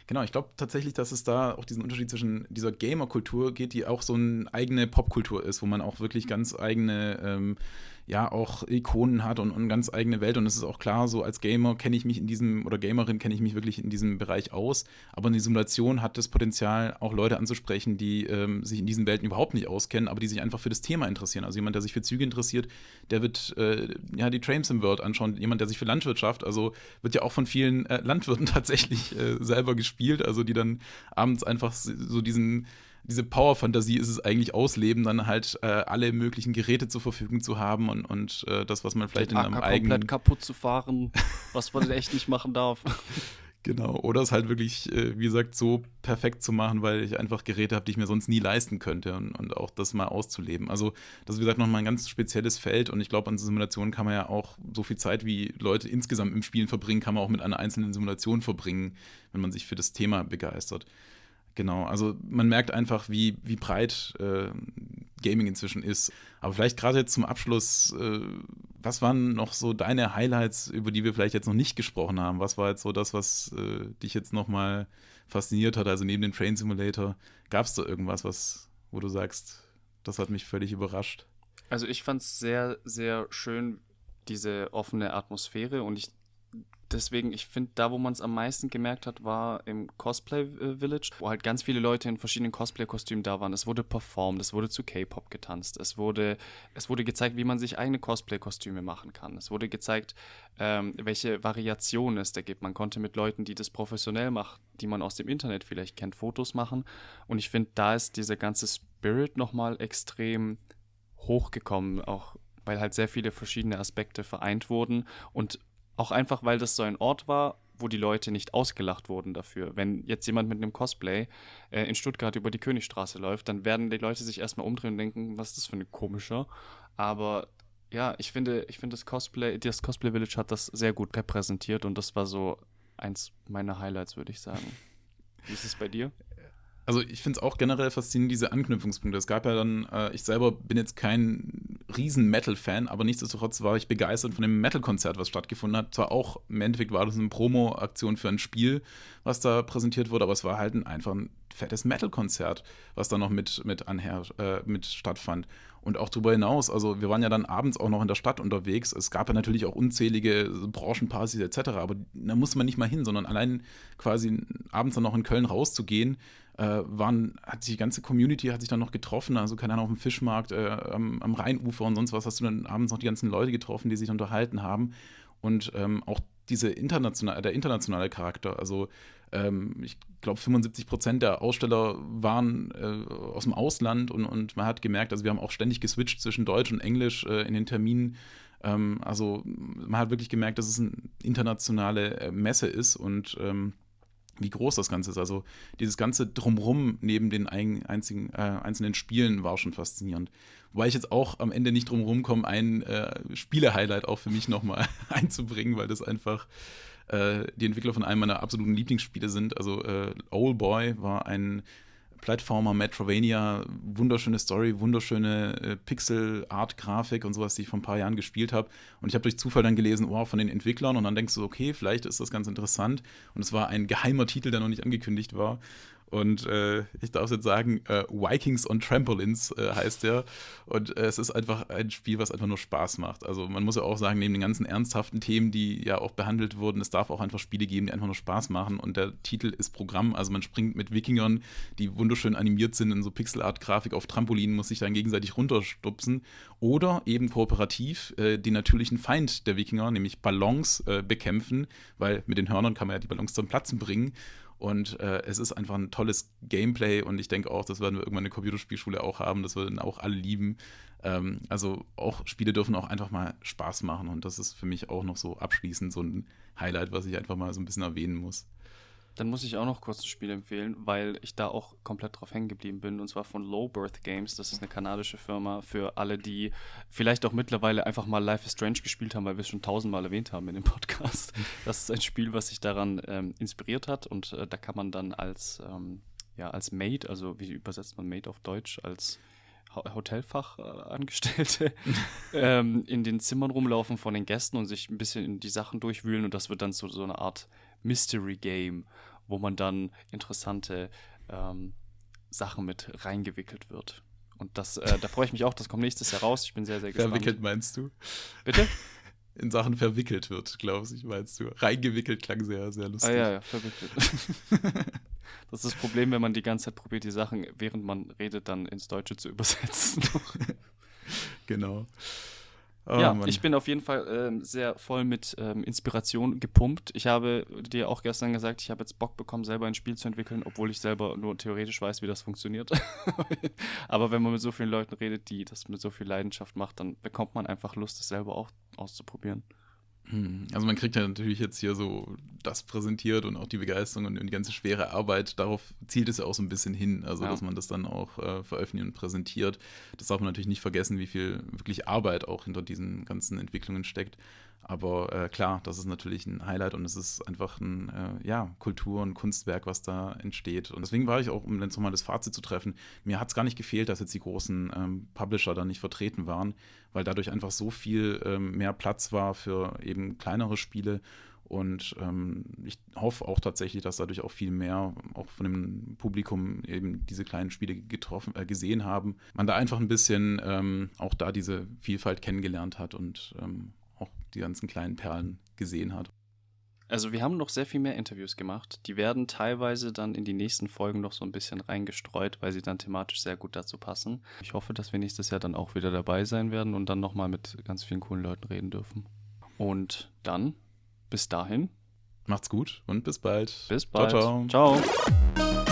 Genau, ich glaube tatsächlich, dass es da auch diesen Unterschied zwischen dieser Gamer-Kultur geht, die auch so eine eigene Popkultur ist, wo man auch wirklich ganz eigene ähm, ja auch Ikonen hat und, eine ganz eigene Welt. Und es ist auch klar, so als Gamer kenne ich mich in diesem oder Gamerin kenne ich mich wirklich in diesem Bereich aus. Aber eine Simulation hat das Potenzial, auch Leute anzusprechen, die ähm, sich in diesen Welten überhaupt nicht auskennen, aber die sich einfach für das Thema interessieren. Also jemand, der sich für Züge interessiert, der wird äh, ja die Trains im World anschauen. Jemand, der sich für Landwirtschaft, also wird ja auch von vielen äh, Landwirten (laughs) tatsächlich äh, selber gespielt, also die dann abends einfach so diesen diese Power-Fantasie ist es eigentlich ausleben, dann halt äh, alle möglichen Geräte zur Verfügung zu haben und, und äh, das, was man vielleicht Den in einem eigenen. komplett kaputt zu fahren, (laughs) was man echt nicht machen darf. Genau, oder es halt wirklich, äh, wie gesagt, so perfekt zu machen, weil ich einfach Geräte habe, die ich mir sonst nie leisten könnte und, und auch das mal auszuleben. Also, das ist, wie gesagt, nochmal ein ganz spezielles Feld und ich glaube, an Simulationen kann man ja auch so viel Zeit, wie Leute insgesamt im Spielen verbringen, kann man auch mit einer einzelnen Simulation verbringen, wenn man sich für das Thema begeistert. Genau, also man merkt einfach, wie, wie breit äh, Gaming inzwischen ist. Aber vielleicht gerade jetzt zum Abschluss, äh, was waren noch so deine Highlights, über die wir vielleicht jetzt noch nicht gesprochen haben? Was war jetzt so das, was äh, dich jetzt nochmal fasziniert hat? Also neben dem Train Simulator, gab es da irgendwas, was, wo du sagst, das hat mich völlig überrascht? Also ich fand es sehr, sehr schön, diese offene Atmosphäre und ich deswegen, ich finde, da, wo man es am meisten gemerkt hat, war im Cosplay äh, Village, wo halt ganz viele Leute in verschiedenen Cosplay-Kostümen da waren. Es wurde performt, es wurde zu K-Pop getanzt, es wurde, es wurde gezeigt, wie man sich eigene Cosplay-Kostüme machen kann. Es wurde gezeigt, ähm, welche Variationen es da gibt. Man konnte mit Leuten, die das professionell machen, die man aus dem Internet vielleicht kennt, Fotos machen. Und ich finde, da ist dieser ganze Spirit nochmal extrem hochgekommen, auch weil halt sehr viele verschiedene Aspekte vereint wurden und auch einfach, weil das so ein Ort war, wo die Leute nicht ausgelacht wurden dafür. Wenn jetzt jemand mit einem Cosplay äh, in Stuttgart über die Königstraße läuft, dann werden die Leute sich erstmal umdrehen und denken, was ist das für ein komischer. Aber ja, ich finde, ich finde das Cosplay, das Cosplay Village hat das sehr gut repräsentiert und das war so eins meiner Highlights, würde ich sagen. Wie ist es bei dir? also ich finde es auch generell faszinierend, diese Anknüpfungspunkte. Es gab ja dann, äh, ich selber bin jetzt kein riesen Metal-Fan, aber nichtsdestotrotz war ich begeistert von dem Metal-Konzert, was stattgefunden hat. Zwar auch, im Endeffekt war das eine Promo-Aktion für ein Spiel, was da präsentiert wurde, aber es war halt ein, einfach ein fettes Metal-Konzert, was da noch mit, mit, anher, äh, mit stattfand. Und auch darüber hinaus, also wir waren ja dann abends auch noch in der Stadt unterwegs. Es gab ja natürlich auch unzählige Branchenpartys etc., aber da musste man nicht mal hin, sondern allein quasi abends dann noch in Köln rauszugehen, äh, waren, hat die ganze Community hat sich dann noch getroffen, also keine Ahnung, auf dem Fischmarkt, äh, am, am, Rheinufer und sonst was, hast du dann abends noch die ganzen Leute getroffen, die sich unterhalten haben. Und ähm, auch diese international, der internationale Charakter, also ähm, ich glaube 75 Prozent der Aussteller waren äh, aus dem Ausland und, und man hat gemerkt, also wir haben auch ständig geswitcht zwischen Deutsch und Englisch äh, in den Terminen. Ähm, also man hat wirklich gemerkt, dass es eine internationale äh, Messe ist und ähm, wie groß das Ganze ist. Also dieses ganze Drumrum neben den einzigen, äh, einzelnen Spielen war schon faszinierend. Wobei ich jetzt auch am Ende nicht drumherum komme, ein äh, Spiele-Highlight auch für mich nochmal (laughs) einzubringen, weil das einfach äh, die Entwickler von einem meiner absoluten Lieblingsspiele sind. Also äh, Old Boy war ein Plattformer, Metrovania, wunderschöne Story, wunderschöne äh, Pixel-Art-Grafik und sowas, die ich vor ein paar Jahren gespielt habe. Und ich habe durch Zufall dann gelesen, oh, von den Entwicklern. Und dann denkst du, okay, vielleicht ist das ganz interessant. Und es war ein geheimer Titel, der noch nicht angekündigt war. Und äh, ich darf jetzt sagen, äh, Vikings on Trampolins äh, heißt der. Und äh, es ist einfach ein Spiel, was einfach nur Spaß macht. Also man muss ja auch sagen, neben den ganzen ernsthaften Themen, die ja auch behandelt wurden, es darf auch einfach Spiele geben, die einfach nur Spaß machen. Und der Titel ist Programm. Also man springt mit Wikingern, die wunderschön animiert sind in so Pixelart-Grafik auf Trampolinen, muss sich dann gegenseitig runterstupsen. Oder eben kooperativ äh, den natürlichen Feind der Wikinger, nämlich Ballons, äh, bekämpfen, weil mit den Hörnern kann man ja die Ballons zum Platzen bringen. Und äh, es ist einfach ein tolles Gameplay und ich denke auch, das werden wir irgendwann in der Computerspielschule auch haben, das würden auch alle lieben. Ähm, also auch Spiele dürfen auch einfach mal Spaß machen und das ist für mich auch noch so abschließend so ein Highlight, was ich einfach mal so ein bisschen erwähnen muss. Dann muss ich auch noch kurz ein Spiel empfehlen, weil ich da auch komplett drauf hängen geblieben bin. Und zwar von Low Birth Games. Das ist eine kanadische Firma für alle, die vielleicht auch mittlerweile einfach mal Life is Strange gespielt haben, weil wir es schon tausendmal erwähnt haben in dem Podcast. (laughs) Das ist ein Spiel, was sich daran ähm, inspiriert hat. Und äh, da kann man dann als, ähm, ja, als Maid, also wie übersetzt man Maid auf Deutsch, als Hotelfachangestellte (laughs) ähm, in den Zimmern rumlaufen von den Gästen und sich ein bisschen in die Sachen durchwühlen und das wird dann so, so eine Art Mystery Game, wo man dann interessante ähm, Sachen mit reingewickelt wird. Und das, äh, da freue ich mich auch, das kommt nächstes Jahr raus. Ich bin sehr, sehr gespannt. Verwickelt meinst du? Bitte? (laughs) In Sachen verwickelt wird, glaube ich, meinst du. Reingewickelt klang sehr, sehr lustig. Ah ja, ja, verwickelt. (laughs) das ist das Problem, wenn man die ganze Zeit probiert, die Sachen, während man redet, dann ins Deutsche zu übersetzen. (laughs) genau. Oh, ja, Mann. ich bin auf jeden Fall ähm, sehr voll mit ähm, Inspiration gepumpt. Ich habe dir auch gestern gesagt, ich habe jetzt Bock bekommen, selber ein Spiel zu entwickeln, obwohl ich selber nur theoretisch weiß, wie das funktioniert. (laughs) Aber wenn man mit so vielen Leuten redet, die das mit so viel Leidenschaft macht, dann bekommt man einfach Lust, es selber auch auszuprobieren. Hm, Also man kriegt ja natürlich jetzt hier so das präsentiert und auch die Begeisterung und die ganze schwere Arbeit, darauf zielt es ja auch so ein bisschen hin, also Ja. dass man das dann auch äh, veröffentlicht und präsentiert. Das darf man natürlich nicht vergessen, wie viel wirklich Arbeit auch hinter diesen ganzen Entwicklungen steckt. Aber äh, klar, das ist natürlich ein Highlight und es ist einfach ein äh, ja, Kultur- und Kunstwerk, was da entsteht. Und deswegen war ich auch, um jetzt nochmal das Fazit zu treffen, mir hat es gar nicht gefehlt, dass jetzt die großen ähm, Publisher da nicht vertreten waren, weil dadurch einfach so viel ähm, mehr Platz war für eben kleinere Spiele. Und ähm, ich hoffe auch tatsächlich, dass dadurch auch viel mehr, auch von dem Publikum eben diese kleinen Spiele getroffen, äh, gesehen haben. Man da einfach ein bisschen ähm, auch da diese Vielfalt kennengelernt hat und ähm, auch die ganzen kleinen Perlen gesehen hat. Also wir haben noch sehr viel mehr Interviews gemacht. Die werden teilweise dann in die nächsten Folgen noch so ein bisschen reingestreut, weil sie dann thematisch sehr gut dazu passen. Ich hoffe, dass wir nächstes Jahr dann auch wieder dabei sein werden und dann nochmal mit ganz vielen coolen Leuten reden dürfen. Und dann, bis dahin, Macht's gut und bis bald. bis bald. Ciao, ciao. ciao.